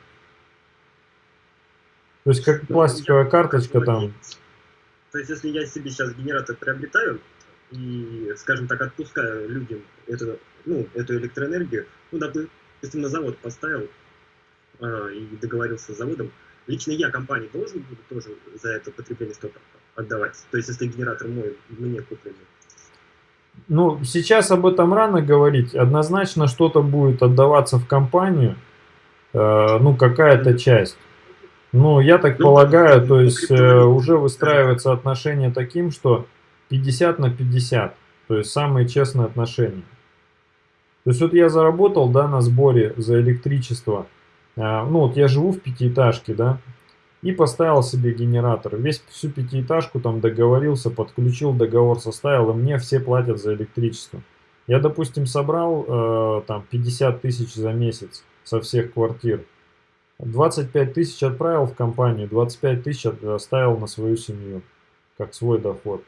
S1: То есть как пластиковая карточка там.
S6: То есть если я себе сейчас генератор приобретаю и, скажем так, отпускаю людям эту, ну, эту электроэнергию, ну, допустим, на завод поставил а, и договорился с заводом, лично я компании должен буду тоже за это потребление что-то отдавать. То есть если генератор мой, мне купленный.
S1: Ну, сейчас об этом рано говорить. Однозначно что-то будет отдаваться в компанию, э, ну, какая-то часть. Ну, я так ну, полагаю, то есть э, уже выстраивается отношение таким, что 50 на 50, то есть самые честные отношения. То есть вот я заработал, да, на сборе за электричество, э, ну вот я живу в пятиэтажке, да, и поставил себе генератор. Весь всю пятиэтажку там договорился, подключил, договор составил, и мне все платят за электричество. Я, допустим, собрал э, там 50 тысяч за месяц со всех квартир. 25 тысяч отправил в компанию, 25 тысяч оставил на свою семью, как свой доход.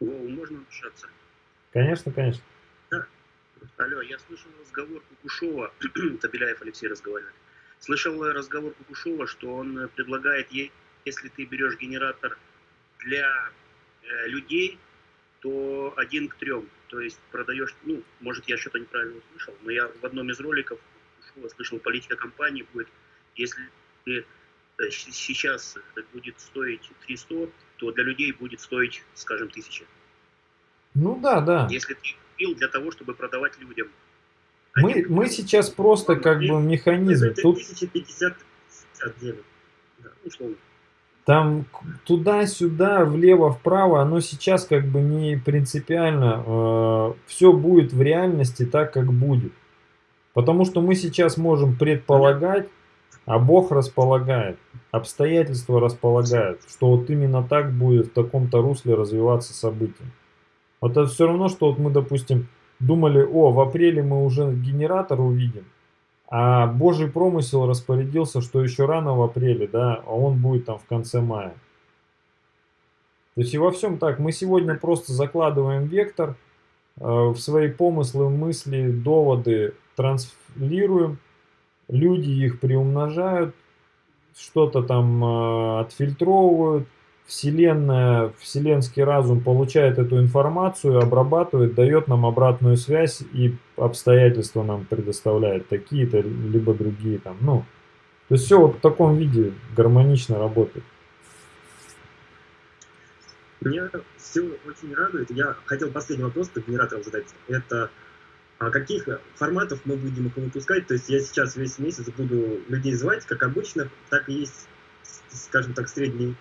S6: О, можно вмешаться?
S1: Конечно, конечно.
S6: Да. Алло, я слышал разговор Кукушева, Табеляев Алексей разговаривает. Слышал разговор Кукушева, что он предлагает, если ты берешь генератор для э, людей, то один к трем. То есть продаешь, ну, может, я что-то неправильно услышал, но я в одном из роликов Кукушева слышал, политика компании будет, если э, сейчас будет стоить 300, то для людей будет стоить, скажем, 1000.
S1: Ну да, да.
S6: Если ты купил для того, чтобы продавать людям
S1: мы, мы сейчас просто как бы механизм. Тут... Там туда-сюда, влево-вправо, оно сейчас как бы не принципиально. Э, все будет в реальности так, как будет. Потому что мы сейчас можем предполагать, а Бог располагает, обстоятельства располагают, что вот именно так будет в таком-то русле развиваться события. Вот это все равно, что вот мы, допустим, думали, о, в апреле мы уже генератор увидим, а Божий промысел распорядился, что еще рано в апреле, да, а он будет там в конце мая. То есть и во всем так, мы сегодня просто закладываем вектор, э, в свои помыслы, мысли, доводы транслируем, люди их приумножают, что-то там э, отфильтровывают, Вселенная, вселенский разум получает эту информацию, обрабатывает, дает нам обратную связь и обстоятельства нам предоставляет такие-то, либо другие там, ну. То есть все вот в таком виде гармонично работает.
S6: Меня все очень радует. Я хотел последний вопрос по генераторам задать. Это каких форматов мы будем их выпускать? То есть я сейчас весь месяц буду людей звать, как обычно, так и есть, скажем так, средний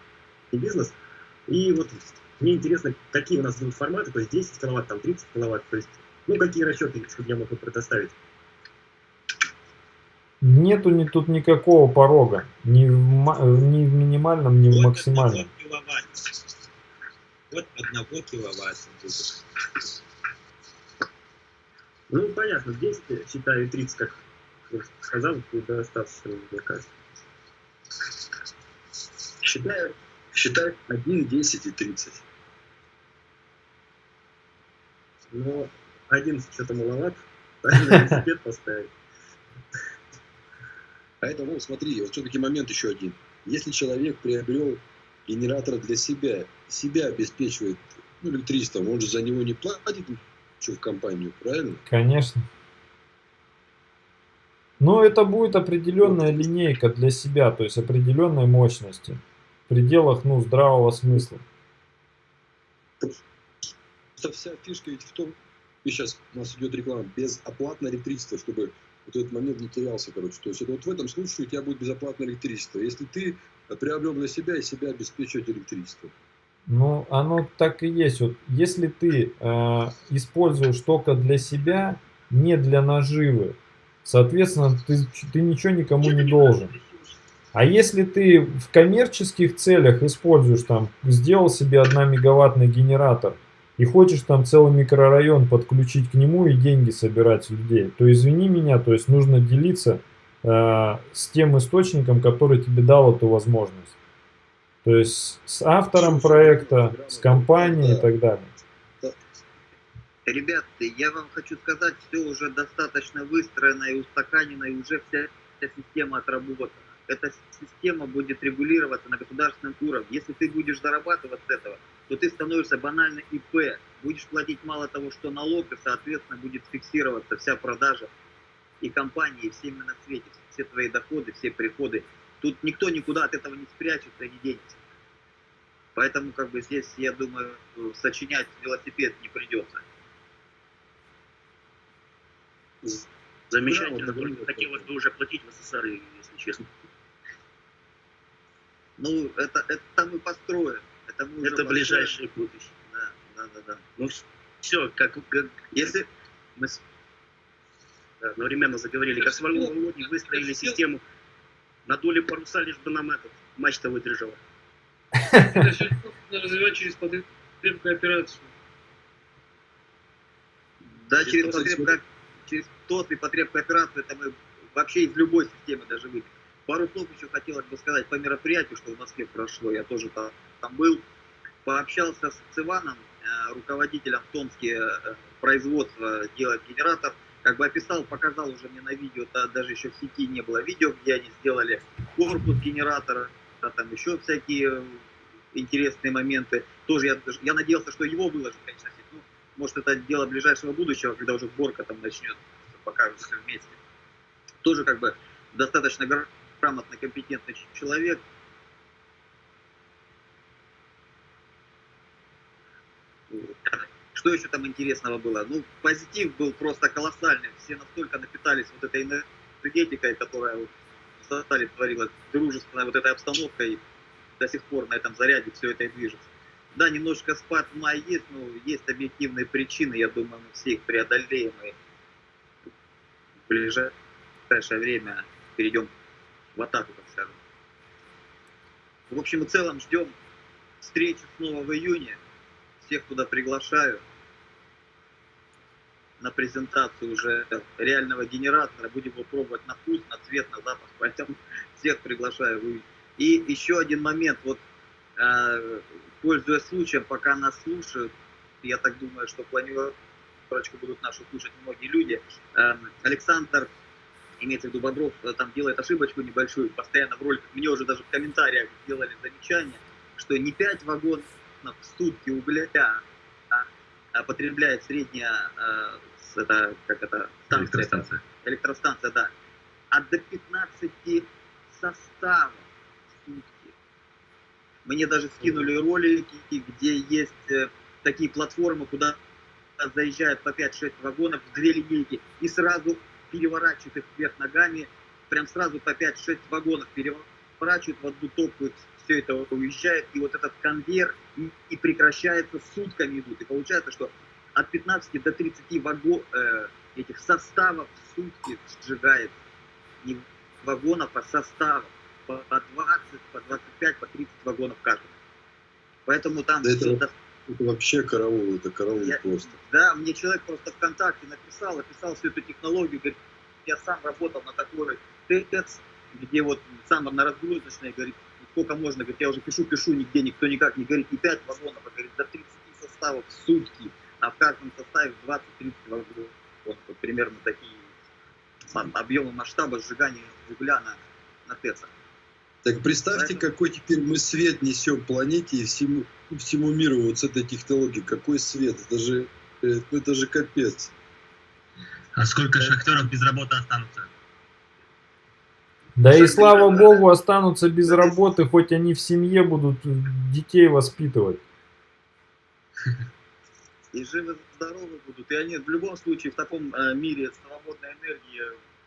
S6: бизнес. И вот мне интересно, какие у нас будут форматы, то есть 10 киловатт, там 30 киловатт, то есть Ну, какие расчеты, чтобы я мог их предоставить?
S1: Нету ни, тут никакого порога. Ни в, ни в минимальном, ни в максимальном.
S3: одного киловатта. От одного киловатта будет.
S6: Ну, понятно, здесь считаю 30, как сказал, будет достаточно, мне кажется.
S2: Считай, считай 1, 10 и 30.
S6: Но 11 что-то маловато. Правильно, велосипед поставить.
S7: Это, вот, смотри, вот все-таки момент еще один. Если человек приобрел генератор для себя, себя обеспечивает ну, электричеством, он же за него не платит ничего в компанию, правильно?
S1: Конечно. Но это будет определенная линейка для себя, то есть определенной мощности. В пределах ну, здравого смысла.
S7: Это вся фишка ведь в том, и сейчас у нас идет реклама, безоплатное электричество, чтобы вот этот момент не терялся, короче. То есть это вот в этом случае у тебя будет безоплатное электричество. Если ты приобрел для себя и себя обеспечивать электричество.
S1: Ну, оно так и есть. Вот, если ты э, используешь только для себя, не для наживы, соответственно, ты, ты ничего никому не должен. А если ты в коммерческих целях используешь, там, сделал себе 1 мегаваттный генератор, и хочешь там целый микрорайон подключить к нему и деньги собирать людей, то извини меня, то есть нужно делиться э, с тем источником, который тебе дал эту возможность. То есть с автором проекта, с компанией и так далее.
S5: Ребят, я вам хочу сказать, все уже достаточно выстроено и устаканено, и уже вся, вся система отработана. Эта система будет регулироваться на государственном уровне. Если ты будешь зарабатывать с этого, то ты становишься банально ИП. Будешь платить мало того, что налог, и, соответственно, будет фиксироваться вся продажа и компании, и всеми на свете, все твои доходы, все приходы. Тут никто никуда от этого не спрячется и не денется. Поэтому, как бы, здесь, я думаю, сочинять велосипед не придется.
S4: Замечательно,
S7: Да, вот
S4: хотелось бы уже платить в СССР, если честно.
S5: Ну, это, это и построим. Это, мы
S4: Это ближайшее будущее.
S5: Да, да, да, да.
S4: Ну, все, как, как
S5: Если мы
S4: да, одновременно заговорили, как с Володей выстроили систему на доле паруса, лишь бы нам этот мачта выдержала.
S8: Это все нужно развивать через потребную кооперацию.
S5: Да,
S7: Через
S5: через, через тот и потреб операцию это мы вообще из любой системы даже выпьем. Пару слов еще хотелось бы сказать по мероприятию, что в Москве прошло. Я тоже там, там был. Пообщался с Иваном, э, руководителем в Томске э, производства делать генератор. Как бы описал, показал уже мне на видео, да, даже еще в сети не было видео, где они сделали корпус генератора, а там еще всякие интересные моменты. Тоже я, я надеялся, что его выложат, конечно, сеть. Ну, может, это дело ближайшего будущего, когда уже сборка там начнется, покажут все вместе. Тоже как бы достаточно гра- грамотный, компетентный человек. Что еще там интересного было? Ну, позитив был просто колоссальный. Все настолько напитались вот этой энергетикой, которая вот в Сатале творилась, дружественная вот этой обстановкой, до сих пор на этом заряде все это и движется. Да, немножко спад в мае есть, но есть объективные причины, я думаю, мы все их преодолеем и в ближайшее время перейдем в атаку, так скажем. В общем и целом ждем встречу снова в июне. Всех туда приглашаю на презентацию уже реального генератора. Будем его пробовать на вкус, на цвет, на запах. Поэтому всех приглашаю в июне. И еще один момент. Вот э, пользуясь случаем, пока нас слушают, я так думаю, что планировочку будут нашу слушать многие люди. Э, Александр, имеется в виду Бодров, э, там делает ошибочку небольшую, постоянно в роликах, мне уже даже в комментариях сделали замечание, что не 5 вагонов в сутки угля а, а потребляет средняя, это, как это, станция,
S2: Электростанция.
S5: электростанция, да, а до 15 составов в сутки. Мне даже скинули ролики, где есть э, такие платформы, куда заезжают по 5-6 вагонов, две линейки, и сразу переворачивают их вверх ногами, прям сразу по 5-6 вагонов переворачивают в одну топку, все это уезжает, и вот этот конвейер не не прекращается, сутками идут. И получается, что от 15 до 30 ваго, э, этих составов в сутки сжигает. Не вагонов, а составов. По по 20, по 25, по 30 вагонов каждый. Поэтому там
S7: Да это- Это вообще караул, это караул
S5: Я-
S7: просто.
S5: Да, мне человек просто ВКонтакте написал, описал всю эту технологию, говорит, я сам работал на такой ТЭЦ, где вот сам на разгрузочной, говорит, сколько можно, говорит, я уже пишу, пишу, нигде никто никак не говорит, не 5 вагонов, а говорит, до 30 составов в сутки, а в каждом составе 20-30 вагонов. Вот, вот примерно такие объемы масштаба сжигания угля на, на ТЭЦах.
S7: Так представьте,
S5: Поэтому-
S7: какой теперь мы свет несем планете и всему, всему миру вот с этой технологией. Какой свет? Это же, э, ну, это же капец.
S9: А сколько шахтеров без работы останутся?
S1: Да и
S5: Шахтеры,
S1: слава
S5: да.
S1: богу, останутся без
S5: Да.
S1: работы, хоть они в семье будут детей воспитывать.
S5: и живы здоровы будут. И они в любом случае в таком э, мире свободной энергии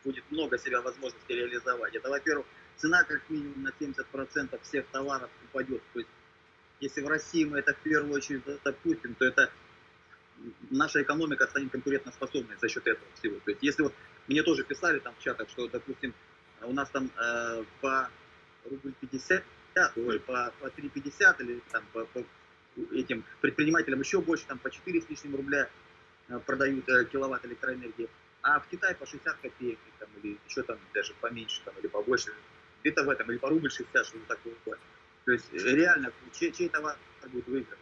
S5: будет много себя возможностей реализовать. Это, во-первых, цена как минимум на 70% всех товаров упадет. То есть, если в России мы это в первую очередь допустим, то это наша экономика станет конкурентоспособной за счет этого всего. То есть, если вот мне тоже писали там в чатах, что, допустим, у нас там э, по рубль 50, ой, по, по 3,50 или там по, по этим предпринимателям еще больше, там по 4 с лишним рубля э, продают э, киловатт электроэнергии, а в Китае по 60 копеек, там, или еще там даже поменьше, там, или побольше, где-то в этом, или по рубль 60, что-то такое. То есть э, реально, чей, чей товар будет выиграть.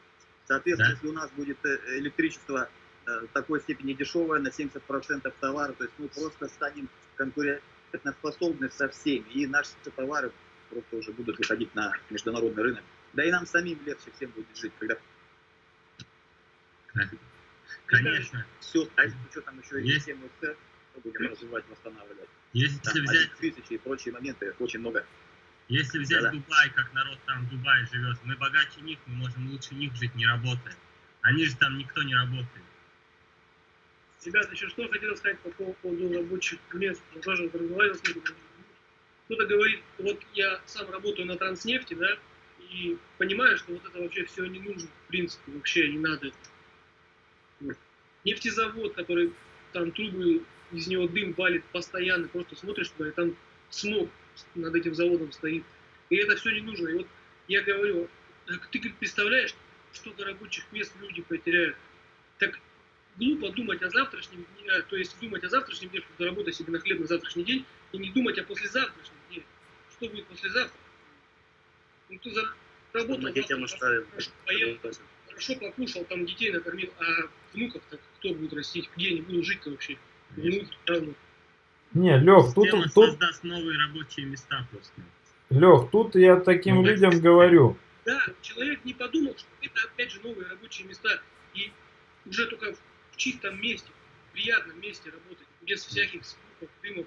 S5: Соответственно,
S9: Да.
S5: если у нас будет электричество в такой степени дешевое, на 70% товара, то есть мы просто станем конкурентоспособны со всеми, и наши товары просто уже будут выходить на международный рынок. Да и нам самим легче всем будет жить, когда
S9: Конечно.
S5: все, а с учетом еще и
S9: Есть.
S5: системы ЦЕР, будем развивать, восстанавливать.
S9: Если
S5: Там
S9: взять,
S5: 11 тысяч и прочие моменты, очень много.
S9: если взять
S5: Да-да.
S9: Дубай, как народ там в Дубае живет, мы богаче них, мы можем лучше них жить, не работая. Они же там никто не работает.
S8: Ребята, еще что хотел сказать по поводу рабочих мест. Я тоже разговаривал с. Кто-то говорит, вот я сам работаю на транснефти, да, и понимаю, что вот это вообще все не нужно, в принципе, вообще не надо. Нефтезавод, который там трубы, из него дым валит постоянно, просто смотришь туда, и там смог над этим заводом стоит. И это все не нужно. И вот я говорю, «А ты говорит, представляешь, сколько рабочих мест люди потеряют. Так глупо думать о завтрашнем дне, а, то есть думать о завтрашнем дне, что заработать себе на хлеб на завтрашний день, и не думать о послезавтрашнем дне. Что будет послезавтра? Ну ты заработал,
S4: Мы детям оставим.
S8: хорошо поел, хорошо покушал, там детей накормил, а внуков-то кто будет растить? Где они будут жить-то вообще? Правнуки.
S1: Не, Лех, тут,
S9: Система
S1: тут,
S9: создаст новые рабочие места просто.
S1: Лех, тут я таким
S9: Ну,
S1: людям говорю.
S8: Да, человек не подумал, что это опять же новые рабочие места, и уже только в чистом месте, в приятном месте работать, без всяких звуков, дымов,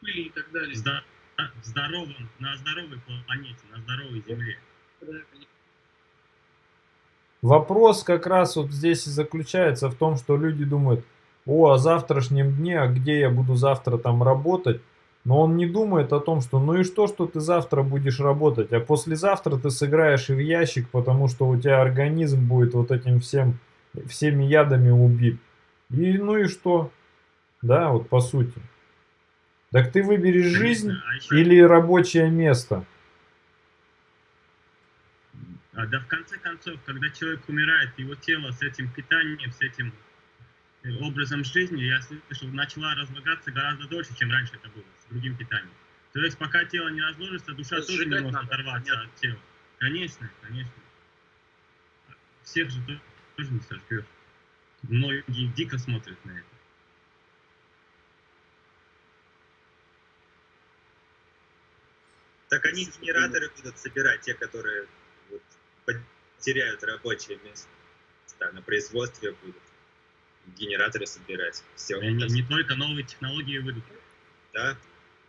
S8: пыли и так далее.
S9: Зда- в здоровом, на здоровой планете, на здоровой Земле.
S1: Вопрос как раз вот здесь и заключается в том, что люди думают, о, о завтрашнем дне, а где я буду завтра там работать? Но он не думает о том, что ну и что, что ты завтра будешь работать, а послезавтра ты сыграешь и в ящик, потому что у тебя организм будет вот этим всем, всеми ядами убит. И ну и что? Да, вот по сути. Так ты выберешь жизнь
S9: А еще-
S1: или рабочее место.
S9: А, да в конце концов, когда человек умирает, его тело с этим питанием, с этим э, образом жизни, я слышал, начала разлагаться гораздо дольше, чем раньше это было, с другим питанием. То есть пока тело не разложится, душа
S5: То
S9: тоже не может
S5: надо,
S9: оторваться
S5: понятно.
S9: от тела. Конечно, конечно. Всех же то- тоже не сожгешь. Многие дико смотрят на это.
S3: Так они генераторы будут собирать, те, которые вот, потеряют рабочие места на производстве будут. Генераторы собирать. Все.
S9: И они не только новые технологии выйдут.
S3: Да?
S9: Это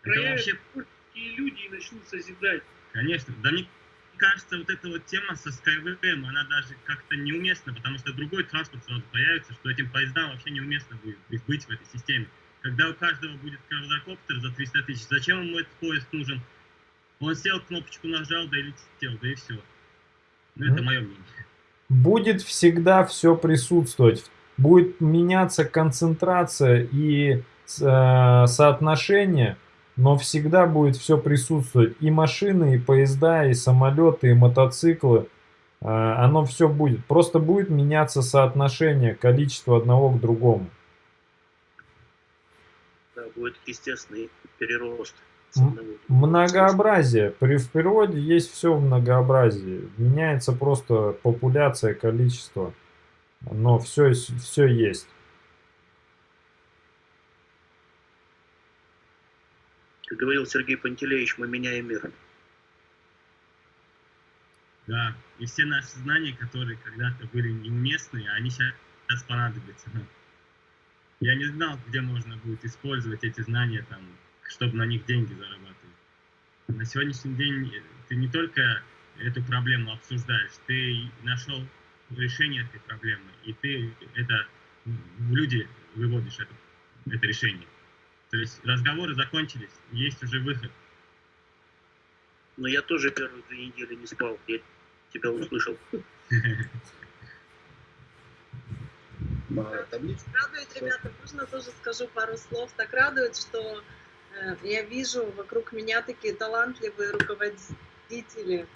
S8: Края
S9: вообще
S8: творческие люди и начнут созидать.
S9: Конечно. Да мне кажется, вот эта вот тема со Skyway, она даже как-то неуместна, потому что другой транспорт сразу появится, что этим поездам вообще неуместно будет их быть в этой системе. Когда у каждого будет квадрокоптер за 300 тысяч, зачем ему этот поезд нужен? Он сел, кнопочку нажал, да и летел, да и все. Ну, это мое мнение.
S1: Будет всегда все присутствовать. будет меняться концентрация и э, соотношение, но всегда будет все присутствовать. И машины, и поезда, и самолеты, и мотоциклы. Э, оно все будет. Просто будет меняться соотношение, количество одного к другому.
S4: Да, будет естественный перерост.
S1: Многообразие. При, в природе есть все в многообразии. Меняется просто популяция, количество. Но все, все есть.
S4: Как говорил Сергей Пантелеевич, мы меняем мир.
S9: Да, и все наши знания, которые когда-то были неуместны, они сейчас понадобятся. Я не знал, где можно будет использовать эти знания, там, чтобы на них деньги зарабатывать. На сегодняшний день ты не только эту проблему обсуждаешь, ты нашел решение этой проблемы, и ты это в люди выводишь это, это решение. То есть разговоры закончились, есть уже выход.
S4: Но я тоже первые две недели не спал, я тебя услышал.
S10: Радует, ребята, можно тоже скажу пару слов. Так радует, что э, я вижу вокруг меня такие талантливые руководители,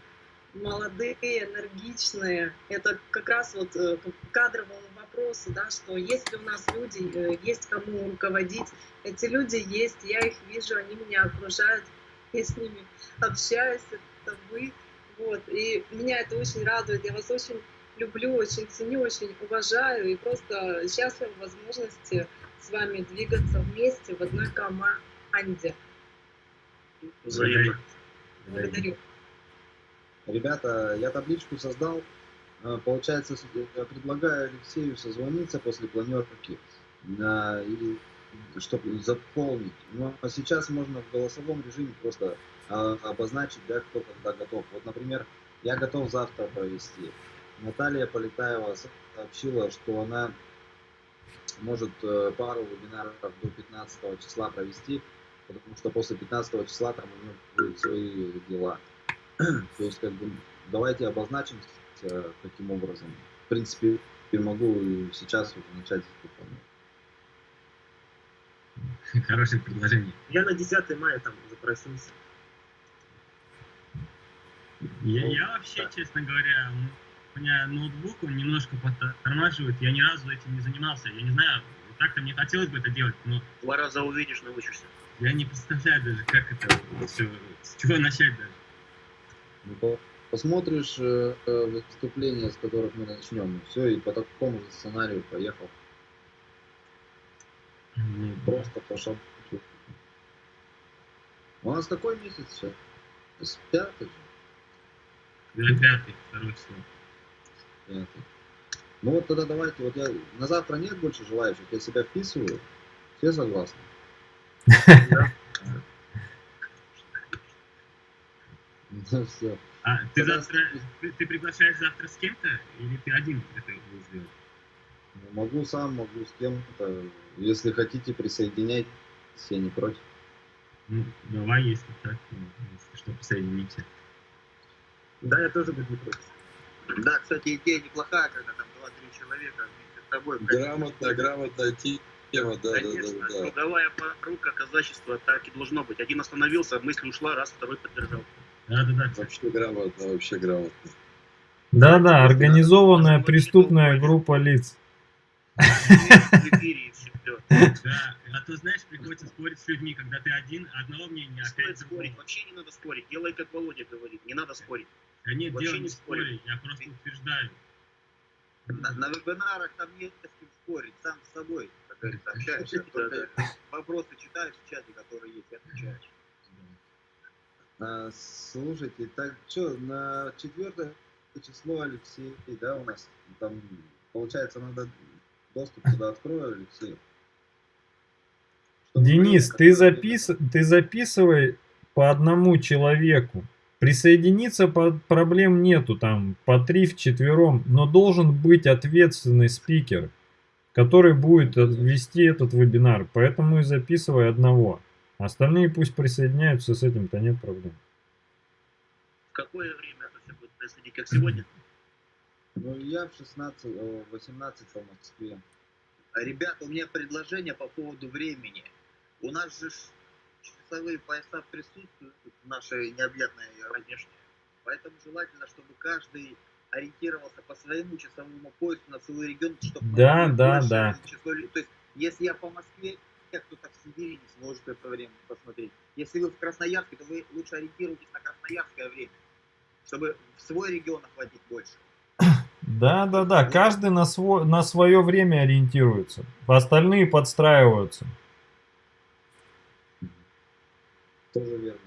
S10: молодые, энергичные. Это как раз вот э, к кадровому вопросу, да, что если у нас люди, э, есть кому руководить, эти люди есть, я их вижу, они меня окружают, я с ними общаюсь, это вы. Вот. И меня это очень радует, я вас очень люблю, очень ценю, очень уважаю и просто счастлива возможности с вами двигаться вместе в одной команде.
S4: Взаимно.
S10: Благодарю.
S2: Ребята, я табличку создал. А, получается, я предлагаю Алексею созвониться после планерки, и, чтобы заполнить. Но сейчас можно в голосовом режиме просто а, обозначить, да, кто когда готов. Вот, например, я готов завтра провести. Наталья Полетаева сообщила, что она может э, пару вебинаров до 15 числа провести, потому что после 15 числа там у нее будут свои дела. То есть, как бы, давайте обозначим таким образом. В принципе, я могу сейчас уже начать выполнять.
S9: Хорошее предложение.
S6: Я на 10 мая там запросился.
S9: Я, ну, я вообще, да. честно говоря, у меня ноутбук, он немножко подтормаживает, я ни разу этим не занимался. Я не знаю, как-то мне хотелось бы это делать, но...
S4: Два раза увидишь, научишься.
S9: Я не представляю даже, как это все, с чего начать даже.
S2: Ну, посмотришь э, э, выступления, с которых мы начнем, все, и по такому же сценарию поехал.
S9: Mm-hmm.
S2: Просто по шагу. У нас какой месяц сейчас? Пятый же?
S9: Да, пятый, второй число.
S2: Пятый. Ну вот тогда давайте, вот я на завтра нет больше желающих, я себя вписываю. Все согласны? Да.
S9: Ну все. А ты завтра, ты, ты приглашаешь завтра с кем-то или ты один это будешь делать?
S2: Ну, могу сам, могу с кем-то. Если хотите, присоединяйтесь, я не против.
S9: Ну, давай, если так, ну, если что, присоединимся.
S6: Да, я тоже буду не против.
S5: Да, кстати, идея неплохая, когда там 2-3 человека вместе с тобой.
S7: Грамотно, грамотно тема, да,
S4: Конечно,
S7: да, да, да.
S4: трудовая порука, казачество, так и должно быть. Один остановился, мысль ушла, раз, второй поддержал.
S9: Да, да, да.
S7: Вообще грамотно, вообще грамотно.
S1: Да, да, организованная преступная группа лиц.
S4: Да,
S9: а то, знаешь, приходится спорить с людьми, когда ты один, одного мнения,
S4: Стоит спорить, вообще не надо спорить. Делай, как Володя говорит, не надо спорить.
S9: Да нет, дело не спорить, я просто утверждаю.
S5: На, на вебинарах там нет с кем спорить, сам с собой, говорится, общаешься. Только вопросы читаешь в чате, которые есть, и отвечаешь.
S2: А, слушайте, так что, на четвертое число Алексей, да, у нас там, получается, надо доступ туда открою, Алексей.
S1: Чтобы Денис, ты, запис... ты записывай по одному человеку. Присоединиться по... проблем нету, там по три в четвером, но должен быть ответственный спикер, который будет вести этот вебинар. Поэтому и записывай одного. Остальные пусть присоединяются, с этим-то нет проблем.
S4: В какое время это все будет происходить, как сегодня?
S2: Ну, я в 16, 18 по Москве.
S5: Ребята, у меня предложение по поводу времени. У нас же часовые пояса присутствуют в нашей необъятной родине. Поэтому желательно, чтобы каждый ориентировался по своему часовому поясу на целый регион, чтобы
S1: Да, да, да.
S5: число То есть, если я по Москве, кто-то в Сибири не сможет это время посмотреть. Если вы в Красноярске, то вы лучше ориентируйтесь на красноярское время, чтобы в свой регион охватить больше.
S1: Да, да, да. Каждый на, свой, на свое время ориентируется. Остальные подстраиваются.
S5: Тоже верно.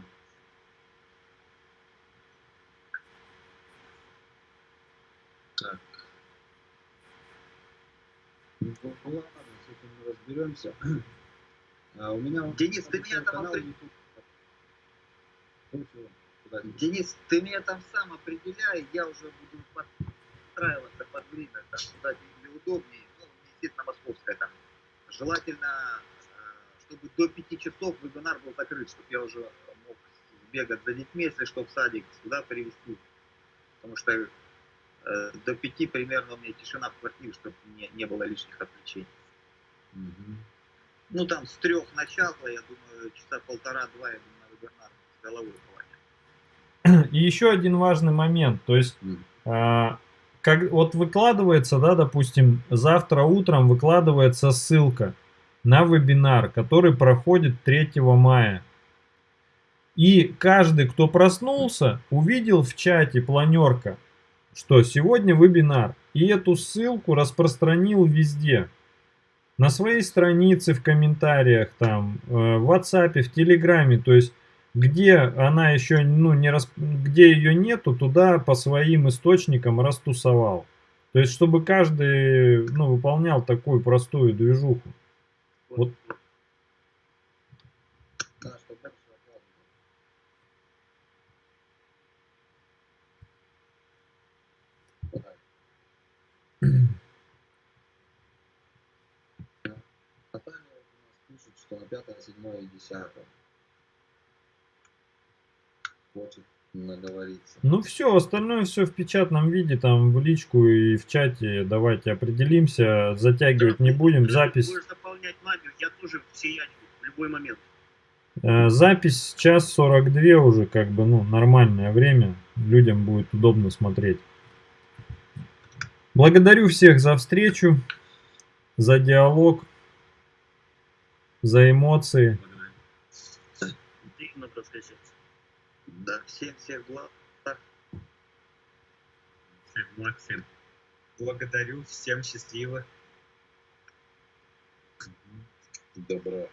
S5: Так. Ну ну ладно, с этим мы разберемся. А у меня
S2: Денис, ты меня там опри-.
S5: Ну? Денис, ты меня там сам определяй, я уже буду подстраиваться под время, там, куда тебе удобнее. Ну, естественно, московская там. Желательно, э, чтобы до пяти часов вебинар был закрыт, чтобы я уже мог бегать за детьми, если что, в садик, сюда привезти. Потому что до пяти примерно у меня тишина в квартире, чтобы не, не было лишних отвлечений. Ну, там с трех начала, я думаю, часа полтора-два, я думаю, на вебинар с головой хватит.
S1: И еще один важный момент. То есть, а, как, вот выкладывается, да, допустим, завтра утром выкладывается ссылка на вебинар, который проходит 3 мая. И каждый, кто проснулся, увидел в чате планерка, что сегодня вебинар. И эту ссылку распространил везде. На своей странице, в комментариях, там, э, в WhatsApp, в Телеграме. То есть, где она еще, ну, не рас... где ее нету, туда по своим источникам растусовал. То есть, чтобы каждый, ну, выполнял такую простую движуху. Вот.
S5: 6, 5, 7 и 10. Хочет наговориться.
S1: Ну все, остальное все в печатном виде, там в личку и в чате. Давайте определимся, затягивать не будем. Запись...
S4: Можешь заполнять мамер, я тоже все в любой момент.
S1: Э, запись час 42 уже, как бы, ну, нормальное время. Людям будет удобно смотреть. Благодарю всех за встречу, за диалог за эмоции.
S4: Дивно проскочить.
S5: Да, всем всех благ.
S9: Всех благ всем.
S3: Благодарю, всем счастливо.
S7: Добра.